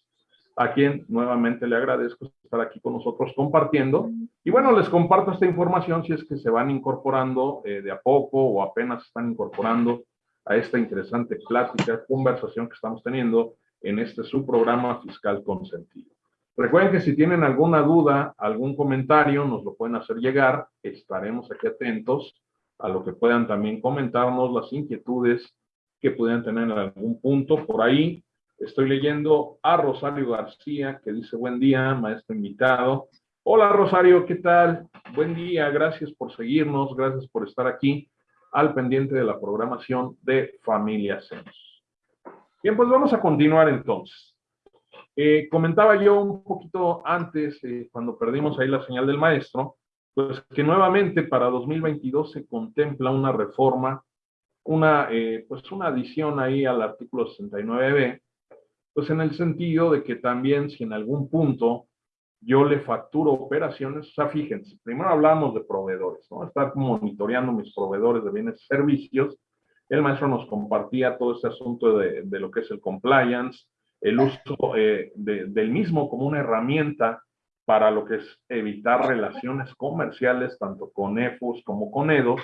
a quien nuevamente le agradezco estar aquí con nosotros compartiendo. Y bueno, les comparto esta información si es que se van incorporando eh, de a poco o apenas están incorporando a esta interesante plática, conversación que estamos teniendo en este su programa Fiscal Consentido. Recuerden que si tienen alguna duda, algún comentario, nos lo pueden hacer llegar. Estaremos aquí atentos a lo que puedan también comentarnos, las inquietudes que puedan tener en algún punto. Por ahí estoy leyendo a Rosario García, que dice, buen día, maestro invitado. Hola Rosario, ¿qué tal? Buen día, gracias por seguirnos, gracias por estar aquí al pendiente de la programación de Familia Censos. Bien, pues vamos a continuar entonces. Eh, comentaba yo un poquito antes, eh, cuando perdimos ahí la señal del maestro, pues que nuevamente para 2022 se contempla una reforma, una, eh, pues una adición ahí al artículo 69b, pues en el sentido de que también si en algún punto yo le facturo operaciones, o sea, fíjense, primero hablamos de proveedores, ¿no? Estar monitoreando mis proveedores de bienes y servicios. El maestro nos compartía todo este asunto de, de lo que es el compliance, el uso eh, del mismo como una herramienta para lo que es evitar relaciones comerciales, tanto con EFUS como con EDOS.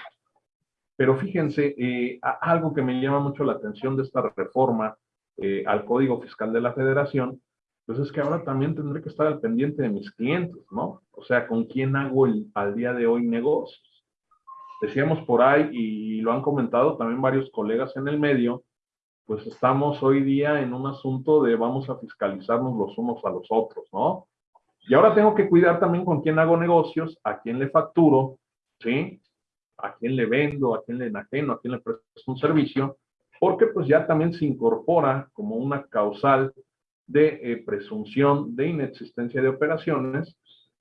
Pero fíjense, eh, algo que me llama mucho la atención de esta reforma eh, al Código Fiscal de la Federación, pues es que ahora también tendré que estar al pendiente de mis clientes, ¿no? O sea, con quién hago al día de hoy negocios. Decíamos por ahí, y lo han comentado también varios colegas en el medio, pues estamos hoy día en un asunto de vamos a fiscalizarnos los unos a los otros, ¿no? Y ahora tengo que cuidar también con quién hago negocios, a quién le facturo, ¿sí? A quién le vendo, a quién le enajeno, a quién le presto un servicio, porque pues ya también se incorpora como una causal de eh, presunción de inexistencia de operaciones,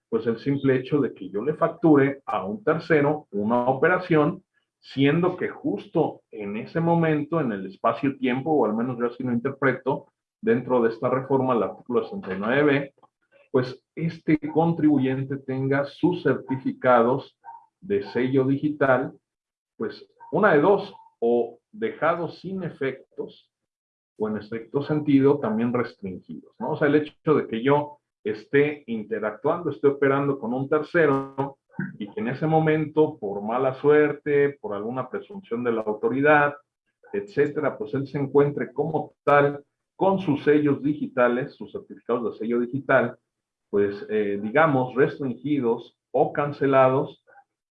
pues el simple hecho de que yo le facture a un tercero una operación, siendo que justo en ese momento, en el espacio-tiempo, o al menos yo así lo interpreto, dentro de esta reforma, el artículo 69b, pues este contribuyente tenga sus certificados de sello digital, pues una de dos, o dejados sin efectos, o en estricto sentido también restringidos, ¿no? O sea, el hecho de que yo esté interactuando, esté operando con un tercero y que en ese momento, por mala suerte, por alguna presunción de la autoridad, etcétera, pues él se encuentre como tal con sus sellos digitales, sus certificados de sello digital, pues eh, digamos restringidos o cancelados,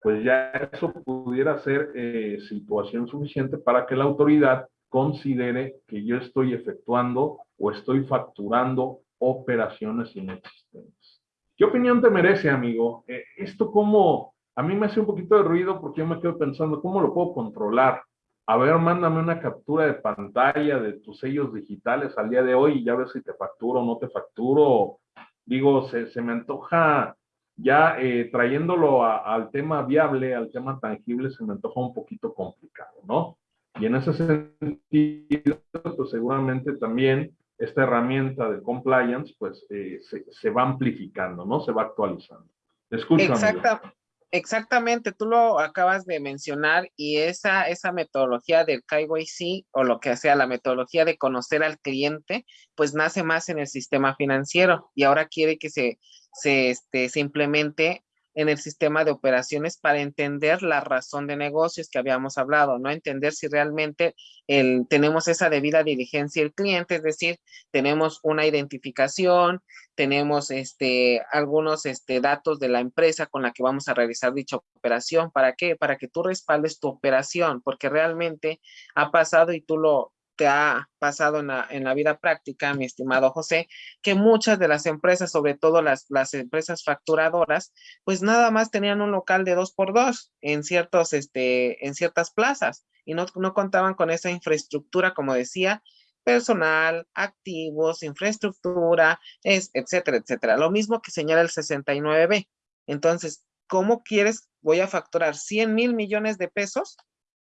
pues ya eso pudiera ser eh, situación suficiente para que la autoridad considere que yo estoy efectuando o estoy facturando operaciones inexistentes. ¿Qué opinión te merece, amigo? Eh, esto como, a mí me hace un poquito de ruido porque yo me quedo pensando, ¿cómo lo puedo controlar? A ver, mándame una captura de pantalla de tus sellos digitales al día de hoy y ya ves si te facturo o no te facturo. Digo, se, se me antoja ya eh, trayéndolo al tema viable, al tema tangible, se me antoja un poquito complicado, ¿no? Y en ese sentido, pues seguramente también esta herramienta de compliance, pues eh, se, va amplificando, ¿no? Se va actualizando. escucho, Exactamente, tú lo acabas de mencionar y esa, esa metodología del KYC o lo que sea, la metodología de conocer al cliente, pues nace más en el sistema financiero y ahora quiere que se, se, este, se implemente en el sistema de operaciones para entender la razón de negocios que habíamos hablado, ¿no? Entender si realmente el, tenemos esa debida diligencia el cliente, es decir, tenemos una identificación, tenemos este, algunos este, datos de la empresa con la que vamos a realizar dicha operación. ¿Para qué? Para que tú respaldes tu operación, porque realmente ha pasado y tú lo, te ha pasado en la, en la, vida práctica, mi estimado José, que muchas de las empresas, sobre todo las, las empresas facturadoras, pues nada más tenían un local de dos por dos en, ciertos, este, en ciertas plazas y no, no contaban con esa infraestructura, como decía, personal, activos, infraestructura, es, etcétera, etcétera. Lo mismo que señala el 69B. Entonces, ¿cómo quieres? Voy a facturar 100 mil millones de pesos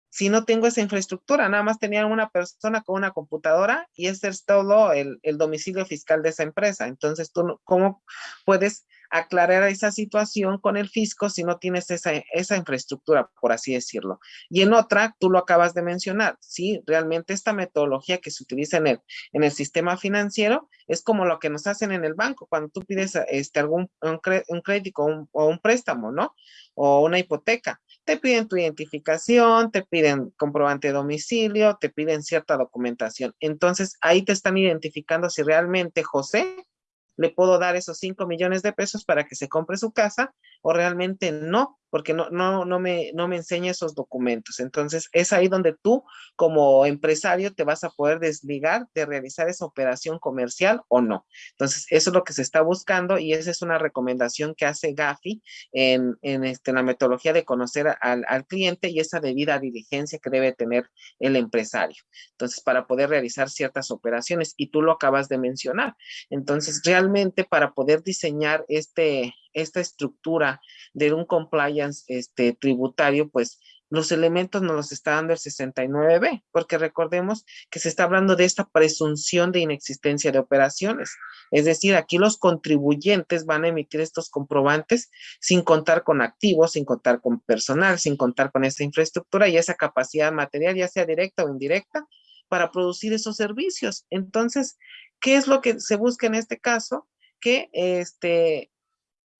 si no tengo esa infraestructura, nada más tenía una persona con una computadora y ese es todo el, el domicilio fiscal de esa empresa. Entonces, tú, ¿cómo puedes aclarar esa situación con el fisco si no tienes esa, esa infraestructura, por así decirlo. Y en otra, tú lo acabas de mencionar, sí, realmente esta metodología que se utiliza en el, en el sistema financiero es como lo que nos hacen en el banco cuando tú pides este, algún un, crédito o un préstamo, ¿no? O una hipoteca. Te piden tu identificación, te piden comprobante de domicilio, te piden cierta documentación. Entonces, ahí te están identificando si realmente José le puedo dar esos 5 millones de pesos para que se compre su casa o realmente no, porque no, no, no, me, no me enseña esos documentos. Entonces, es ahí donde tú como empresario te vas a poder desligar de realizar esa operación comercial o no. Entonces, eso es lo que se está buscando y esa es una recomendación que hace Gafi en, en, este, la metodología de conocer al, al cliente y esa debida diligencia que debe tener el empresario. Entonces, para poder realizar ciertas operaciones y tú lo acabas de mencionar. Entonces, realmente para poder diseñar este, esta estructura de un compliance este, tributario, pues los elementos nos los está dando el 69B, porque recordemos que se está hablando de esta presunción de inexistencia de operaciones. Es decir, aquí los contribuyentes van a emitir estos comprobantes sin contar con activos, sin contar con personal, sin contar con esa infraestructura y esa capacidad material, ya sea directa o indirecta, para producir esos servicios. Entonces, ¿qué es lo que se busca en este caso? Que este,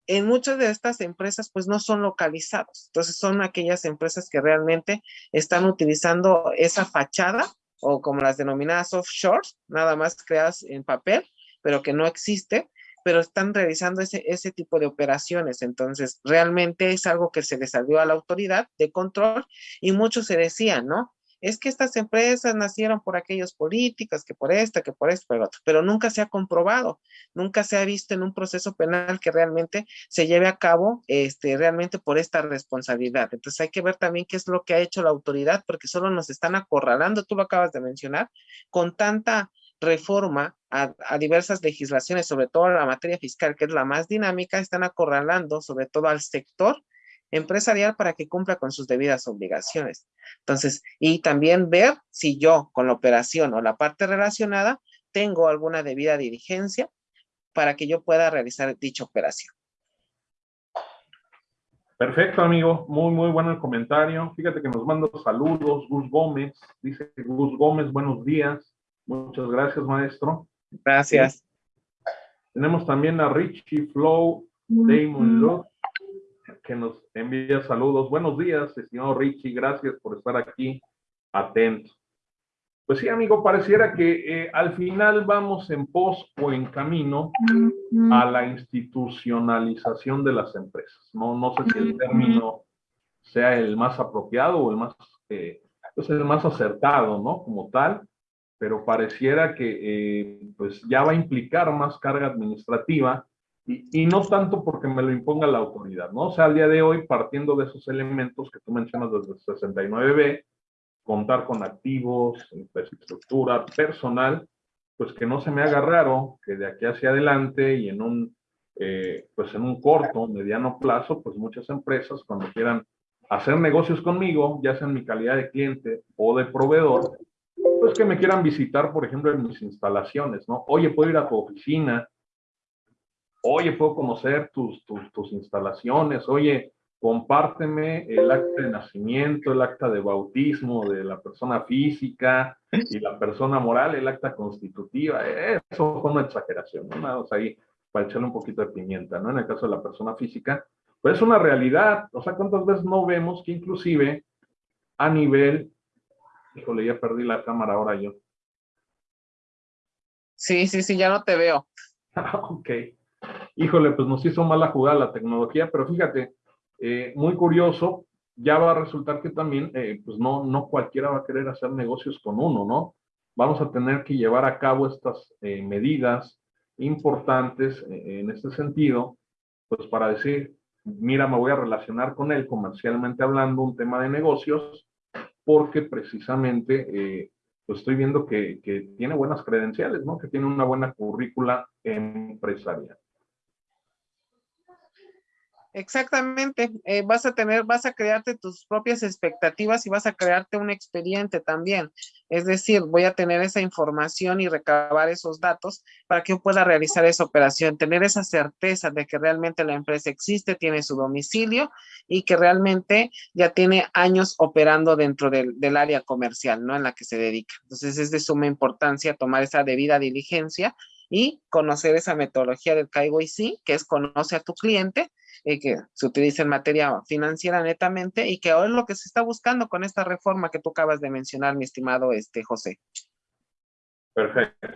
en muchas de estas empresas pues no son localizados. Entonces son aquellas empresas que realmente están utilizando esa fachada o como las denominadas offshore, nada más creadas en papel, pero que no existe, pero están realizando ese, ese tipo de operaciones. Entonces realmente es algo que se les salió a la autoridad de control y muchos se decían, ¿no? Es que estas empresas nacieron por aquellos políticos, que por esta, que por esto, otro, pero nunca se ha comprobado, nunca se ha visto en un proceso penal que realmente se lleve a cabo este, realmente por esta responsabilidad. Entonces hay que ver también qué es lo que ha hecho la autoridad, porque solo nos están acorralando, tú lo acabas de mencionar, con tanta reforma a, a, diversas legislaciones, sobre todo la materia fiscal, que es la más dinámica, están acorralando sobre todo al sector empresarial para que cumpla con sus debidas obligaciones. Entonces, y también ver si yo con la operación o la parte relacionada tengo alguna debida diligencia para que yo pueda realizar dicha operación. Perfecto, amigo. Muy, muy bueno el comentario. Fíjate que nos manda saludos. Gus Gómez. Dice Gus Gómez, buenos días. Muchas gracias, maestro. Gracias. Tenemos también a Richie Flow, Damon Love que nos envía saludos. Buenos días, estimado Richie, gracias por estar aquí, atento. Pues sí, amigo, pareciera que eh, al final vamos en pos o en camino a la institucionalización de las empresas. No, no sé si el término sea el más apropiado o el más, eh, pues el más acertado, ¿no? Como tal, pero pareciera que eh, pues ya va a implicar más carga administrativa y, no tanto porque me lo imponga la autoridad, ¿no? O sea, al día de hoy, partiendo de esos elementos que tú mencionas desde el 69B, contar con activos, infraestructura, personal, pues que no se me haga raro que de aquí hacia adelante y en un, eh, pues en un corto, mediano plazo, pues muchas empresas cuando quieran hacer negocios conmigo, ya sea en mi calidad de cliente o de proveedor, pues que me quieran visitar, por ejemplo, en mis instalaciones, ¿no? Oye, puedo ir a tu oficina, oye, puedo conocer tus, tus, instalaciones, oye, compárteme el acta de nacimiento, el acta de bautismo de la persona física y la persona moral, el acta constitutiva. Eso fue una exageración, ¿no? Nada, ahí para echarle un poquito de pimienta, ¿no? En el caso de la persona física, pues es una realidad. O sea, ¿cuántas veces no vemos que inclusive a nivel... Híjole, ya perdí la cámara ahora yo. Sí, sí, sí, ya no te veo. [LAUGHS] ok híjole, pues nos hizo mala jugada la tecnología, pero fíjate, eh, muy curioso, ya va a resultar que también, eh, pues no, no cualquiera va a querer hacer negocios con uno, ¿no? Vamos a tener que llevar a cabo estas eh, medidas importantes en este sentido, pues para decir, mira, me voy a relacionar con él comercialmente hablando, un tema de negocios, porque precisamente pues estoy viendo que, que, tiene buenas credenciales, ¿no? Que tiene una buena currícula empresarial. Exactamente, eh, vas a tener, vas a crearte tus propias expectativas y vas a crearte un expediente también. Es decir, voy a tener esa información y recabar esos datos para que pueda realizar esa operación, tener esa certeza de que realmente la empresa existe, tiene su domicilio y que realmente ya tiene años operando dentro del, del área comercial, ¿no? En la que se dedica. Entonces es de suma importancia tomar esa debida diligencia y conocer esa metodología del KYC, que es conoce a tu cliente, eh, que se utiliza en materia financiera netamente y que ahora es lo que se está buscando con esta reforma que tú acabas de mencionar, mi estimado este, José. Perfecto.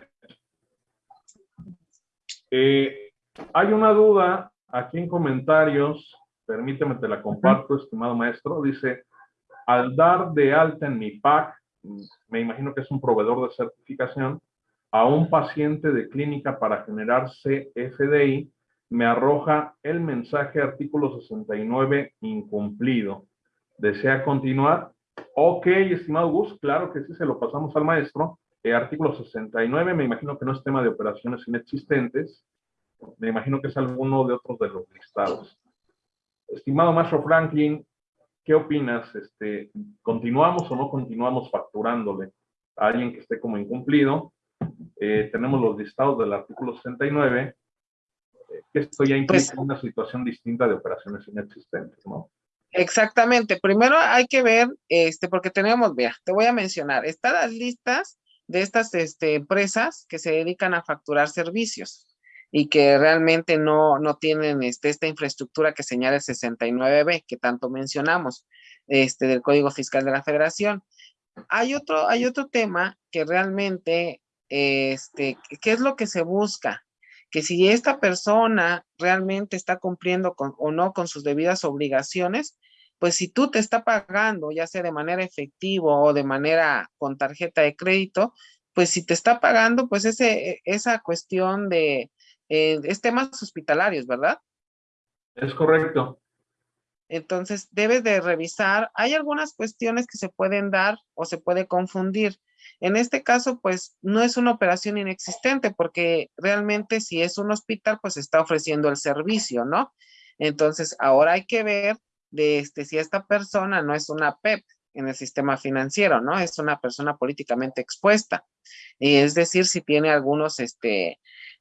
Eh, hay una duda aquí en comentarios, permíteme te la comparto, estimado maestro, dice, al dar de alta en mi PAC, me imagino que es un proveedor de certificación, a un paciente de clínica para generar CFDI, me arroja el mensaje artículo 69 incumplido. ¿Desea continuar? Ok, estimado Gus, claro que sí, se lo pasamos al maestro. El artículo 69, me imagino que no es tema de operaciones inexistentes. Me imagino que es alguno de otros de los listados. Estimado maestro Franklin, ¿qué opinas? Este, ¿Continuamos o no continuamos facturándole a alguien que esté como incumplido? Eh, tenemos los listados del artículo 69, eh, que esto ya implica pues una situación distinta de operaciones inexistentes, ¿no? Exactamente. Primero hay que ver, este, porque tenemos, vea, te voy a mencionar, están las listas de estas este, empresas que se dedican a facturar servicios y que realmente no, no tienen este, esta infraestructura que señala el 69B, que tanto mencionamos, este, del Código Fiscal de la Federación. Hay otro, hay otro tema que realmente este, ¿qué es lo que se busca? Que si esta persona realmente está cumpliendo con, o no con sus debidas obligaciones, pues si tú te está pagando, ya sea de manera efectiva o de manera con tarjeta de crédito, pues si te está pagando, pues ese, esa cuestión de, eh, es temas hospitalarios, ¿verdad? Es correcto. Entonces, debes de revisar, hay algunas cuestiones que se pueden dar o se puede confundir. En este caso, pues no es una operación inexistente porque realmente si es un hospital, pues está ofreciendo el servicio, ¿no? Entonces, ahora hay que ver de este, si esta persona no es una PEP en el sistema financiero, ¿no? Es una persona políticamente expuesta. Y es decir, si tiene algunos este,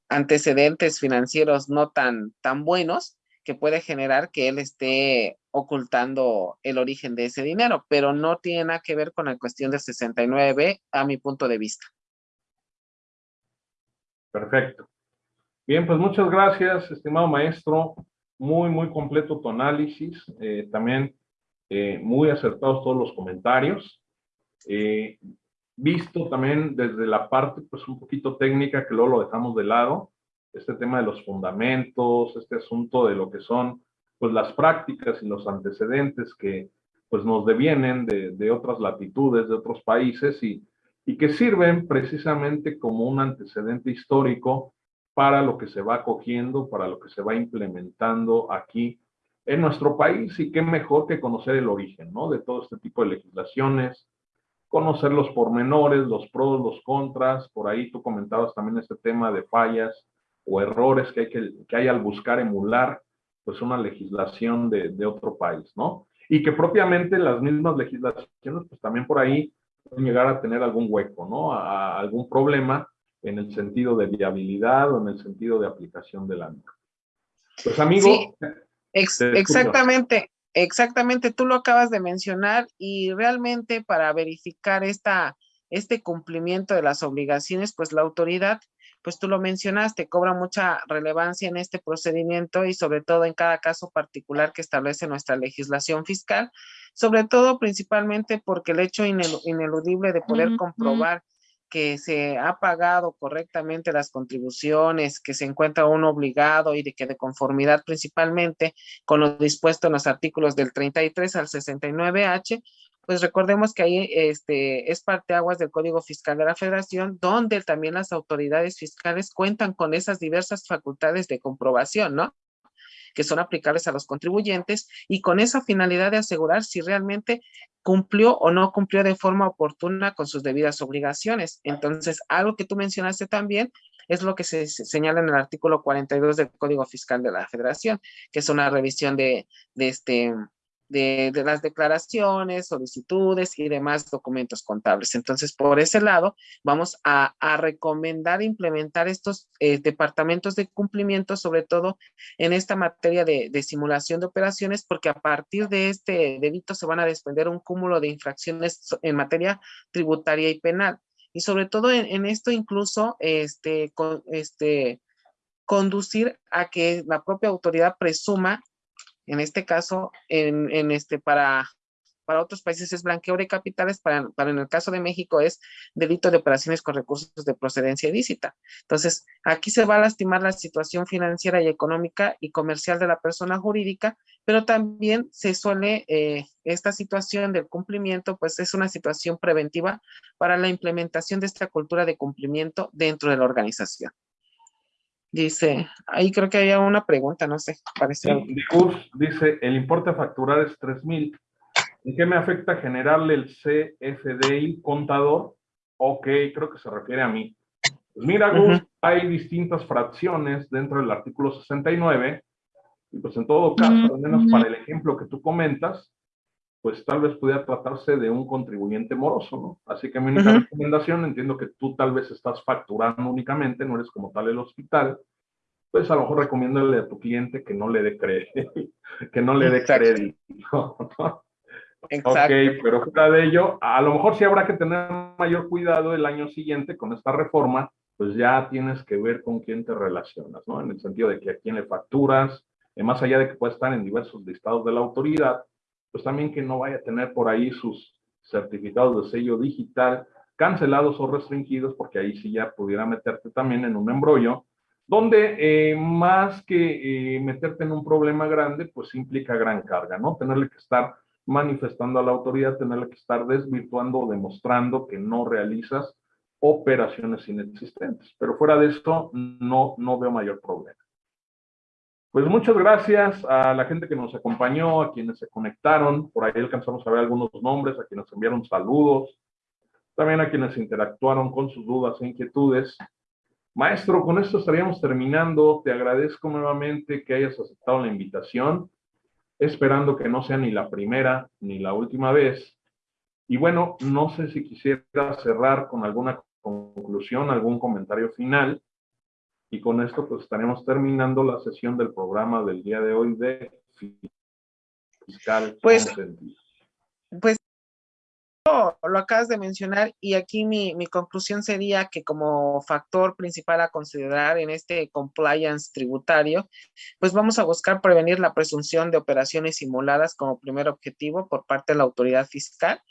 antecedentes financieros no tan, tan buenos, que puede generar que él esté ocultando el origen de ese dinero, pero no tiene nada que ver con la cuestión del 69 a mi punto de vista. Perfecto. Bien, pues muchas gracias, estimado maestro. Muy, muy completo tu análisis. Eh, también eh, muy acertados todos los comentarios. Eh, visto también desde la parte, pues un poquito técnica, que luego lo dejamos de lado, este tema de los fundamentos, este asunto de lo que son pues las prácticas y los antecedentes que pues nos devienen de, de otras latitudes, de otros países y, y que sirven precisamente como un antecedente histórico para lo que se va cogiendo, para lo que se va implementando aquí en nuestro país y qué mejor que conocer el origen, ¿no? De todo este tipo de legislaciones, conocer los pormenores, los pros, los contras, por ahí tú comentabas también este tema de fallas o errores que hay, que, que hay al buscar emular pues una legislación de, de, otro país, ¿no? Y que propiamente las mismas legislaciones, pues también por ahí pueden llegar a tener algún hueco, ¿no? A, a algún problema en el sentido de viabilidad o en el sentido de aplicación de la misma. Pues amigo. Sí, ex exactamente, exactamente, tú lo acabas de mencionar y realmente para verificar esta, este cumplimiento de las obligaciones, pues la autoridad pues tú lo mencionaste, cobra mucha relevancia en este procedimiento y sobre todo en cada caso particular que establece nuestra legislación fiscal, sobre todo principalmente porque el hecho ineludible de poder comprobar que se ha pagado correctamente las contribuciones, que se encuentra uno obligado y de que de conformidad principalmente con lo dispuesto en los artículos del 33 al 69H, pues recordemos que ahí este, es parte aguas del Código Fiscal de la Federación, donde también las autoridades fiscales cuentan con esas diversas facultades de comprobación, ¿no? que son aplicables a los contribuyentes y con esa finalidad de asegurar si realmente cumplió o no cumplió de forma oportuna con sus debidas obligaciones. Entonces, algo que tú mencionaste también es lo que se señala en el artículo 42 del Código Fiscal de la Federación, que es una revisión de, de este de, las declaraciones, solicitudes y demás documentos contables. Entonces, por ese lado, vamos a, recomendar implementar estos eh, departamentos de cumplimiento, sobre todo en esta materia de, simulación de operaciones, porque a partir de este delito se van a desprender un cúmulo de infracciones en materia tributaria y penal. Y sobre todo en, esto incluso, este, este, conducir a que la propia autoridad presuma en este caso, este, para, para otros países es blanqueo de capitales, para, para en el caso de México es delito de operaciones con recursos de procedencia ilícita. Entonces, aquí se va a lastimar la situación financiera y económica y comercial de la persona jurídica, pero también se suele, eh, esta situación del cumplimiento, pues es una situación preventiva para la implementación de esta cultura de cumplimiento dentro de la organización. Dice, ahí creo que había una pregunta, no sé, parece. dice, el importe a facturar es 3 mil. ¿En qué me afecta generarle el CFDI contador? Ok, creo que se refiere a mí. Pues mira, Gus, hay distintas fracciones dentro del artículo 69, y pues en todo caso, al menos para el ejemplo que tú comentas, pues tal vez pudiera tratarse de un contribuyente moroso, ¿no? Así que mi única recomendación, entiendo que tú tal vez estás facturando únicamente, no eres como tal el hospital, pues a lo mejor recomiéndale a tu cliente que no le dé crédito, [LAUGHS] que no le dé crédito. Exacto. Ok, pero fuera de ello, a lo mejor sí habrá que tener mayor cuidado el año siguiente con esta reforma, pues ya tienes que ver con quién te relacionas, ¿no? En el sentido de que a quién le facturas, eh, más allá de que pueda estar en diversos listados de la autoridad, pues también que no vaya a tener por ahí sus certificados de sello digital cancelados o restringidos, porque ahí sí ya pudiera meterte también en un embrollo, donde eh, más que eh, meterte en un problema grande, pues implica gran carga, ¿no? Tenerle que estar manifestando a la autoridad, tenerle que estar desvirtuando o demostrando que no realizas operaciones inexistentes. Pero fuera de esto, no, no veo mayor problema. Pues muchas gracias a la gente que nos acompañó, a quienes se conectaron, por ahí alcanzamos a ver algunos nombres, a quienes enviaron saludos, también a quienes interactuaron con sus dudas e inquietudes. Maestro, con esto estaríamos terminando. Te agradezco nuevamente que hayas aceptado la invitación, esperando que no sea ni la primera ni la última vez. Y bueno, no sé si quisiera cerrar con alguna conclusión, algún comentario final. Y con esto pues estaremos terminando la sesión del programa del día de hoy de fiscal pues, Pues lo acabas de mencionar y aquí mi, mi, conclusión sería que como factor principal a considerar en este compliance tributario, pues vamos a buscar prevenir la presunción de operaciones simuladas como primer objetivo por parte de la autoridad fiscal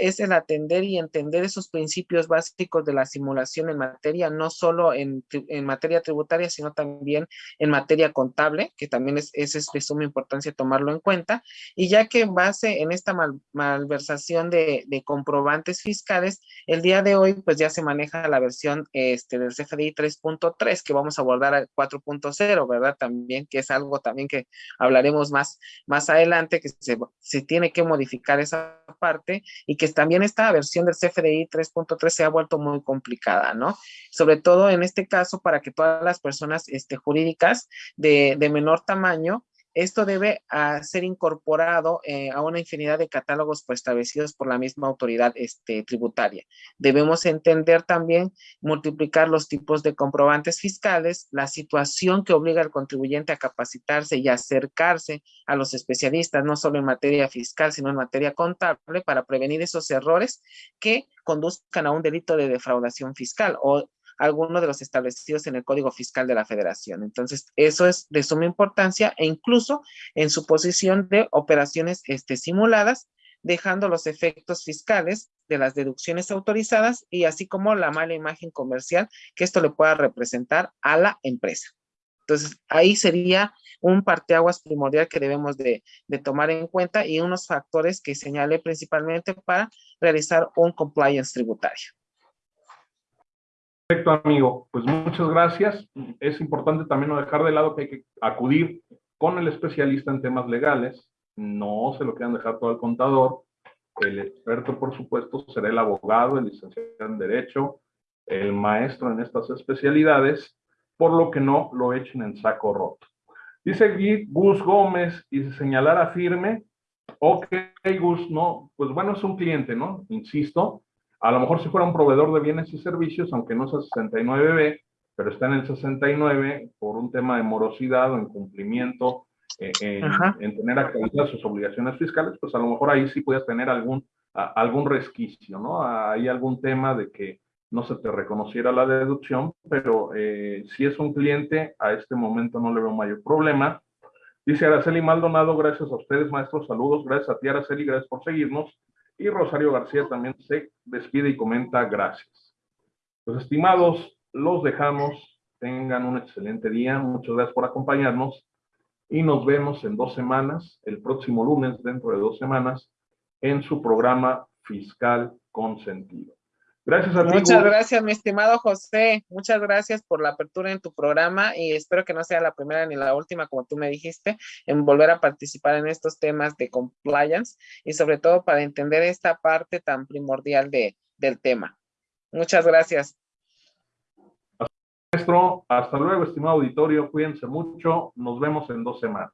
es el atender y entender esos principios básicos de la simulación en materia, no solo en, materia tributaria, sino también en materia contable, que también es, es, de suma importancia tomarlo en cuenta. Y ya que en base en esta malversación de, comprobantes fiscales, el día de hoy pues ya se maneja la versión este, del CFDI 3.3, que vamos a abordar al 4.0, ¿verdad? También, que es algo también que hablaremos más, más adelante, que se, se tiene que modificar esa parte y que también esta versión del CFDI 3.3 se ha vuelto muy complicada, ¿no? Sobre todo en este caso para que todas las personas este, jurídicas de, de menor tamaño esto debe ser incorporado eh, a una infinidad de catálogos pues, establecidos por la misma autoridad este, tributaria. Debemos entender también multiplicar los tipos de comprobantes fiscales, la situación que obliga al contribuyente a capacitarse y acercarse a los especialistas, no solo en materia fiscal, sino en materia contable, para prevenir esos errores que conduzcan a un delito de defraudación fiscal o alguno de los establecidos en el Código Fiscal de la Federación. Entonces, eso es de suma importancia e incluso en su posición de operaciones este, simuladas, dejando los efectos fiscales de las deducciones autorizadas y así como la mala imagen comercial que esto le pueda representar a la empresa. Entonces, ahí sería un parteaguas primordial que debemos de, de, tomar en cuenta y unos factores que señale principalmente para realizar un compliance tributario. Perfecto, amigo. Pues muchas gracias. Es importante también no dejar de lado que hay que acudir con el especialista en temas legales. No se lo quieran dejar todo al contador. El experto, por supuesto, será el abogado, el licenciado en Derecho el maestro en estas especialidades, por lo que no lo echen en saco roto. Dice Gus Gómez y se señalara firme, ok Gus, no, pues bueno, es un cliente, ¿no? Insisto, a lo mejor si fuera un proveedor de bienes y servicios, aunque no sea 69B, pero está en el 69 por un tema de morosidad o incumplimiento eh, en, en, tener actualizar sus obligaciones fiscales, pues a lo mejor ahí sí puedes tener algún, algún resquicio, ¿no? Hay algún tema de que no se te reconociera la deducción, pero eh, si es un cliente, a este momento no le veo mayor problema. Dice Araceli Maldonado, gracias a ustedes, maestros, saludos, gracias a ti, Araceli, gracias por seguirnos. Y Rosario García también se despide y comenta gracias. Pues estimados, los dejamos, tengan un excelente día, muchas gracias por acompañarnos y nos vemos en dos semanas, el próximo lunes, dentro de dos semanas, en su programa Fiscal con Sentido. Gracias a ti. Muchas gracias, mi estimado José. Muchas gracias por la apertura en tu programa y espero que no sea la primera ni la última, como tú me dijiste, en volver a participar en estos temas de compliance y sobre todo para entender esta parte tan primordial de, del tema. Muchas gracias. Maestro, hasta luego, estimado auditorio. Cuídense mucho. Nos vemos en dos semanas.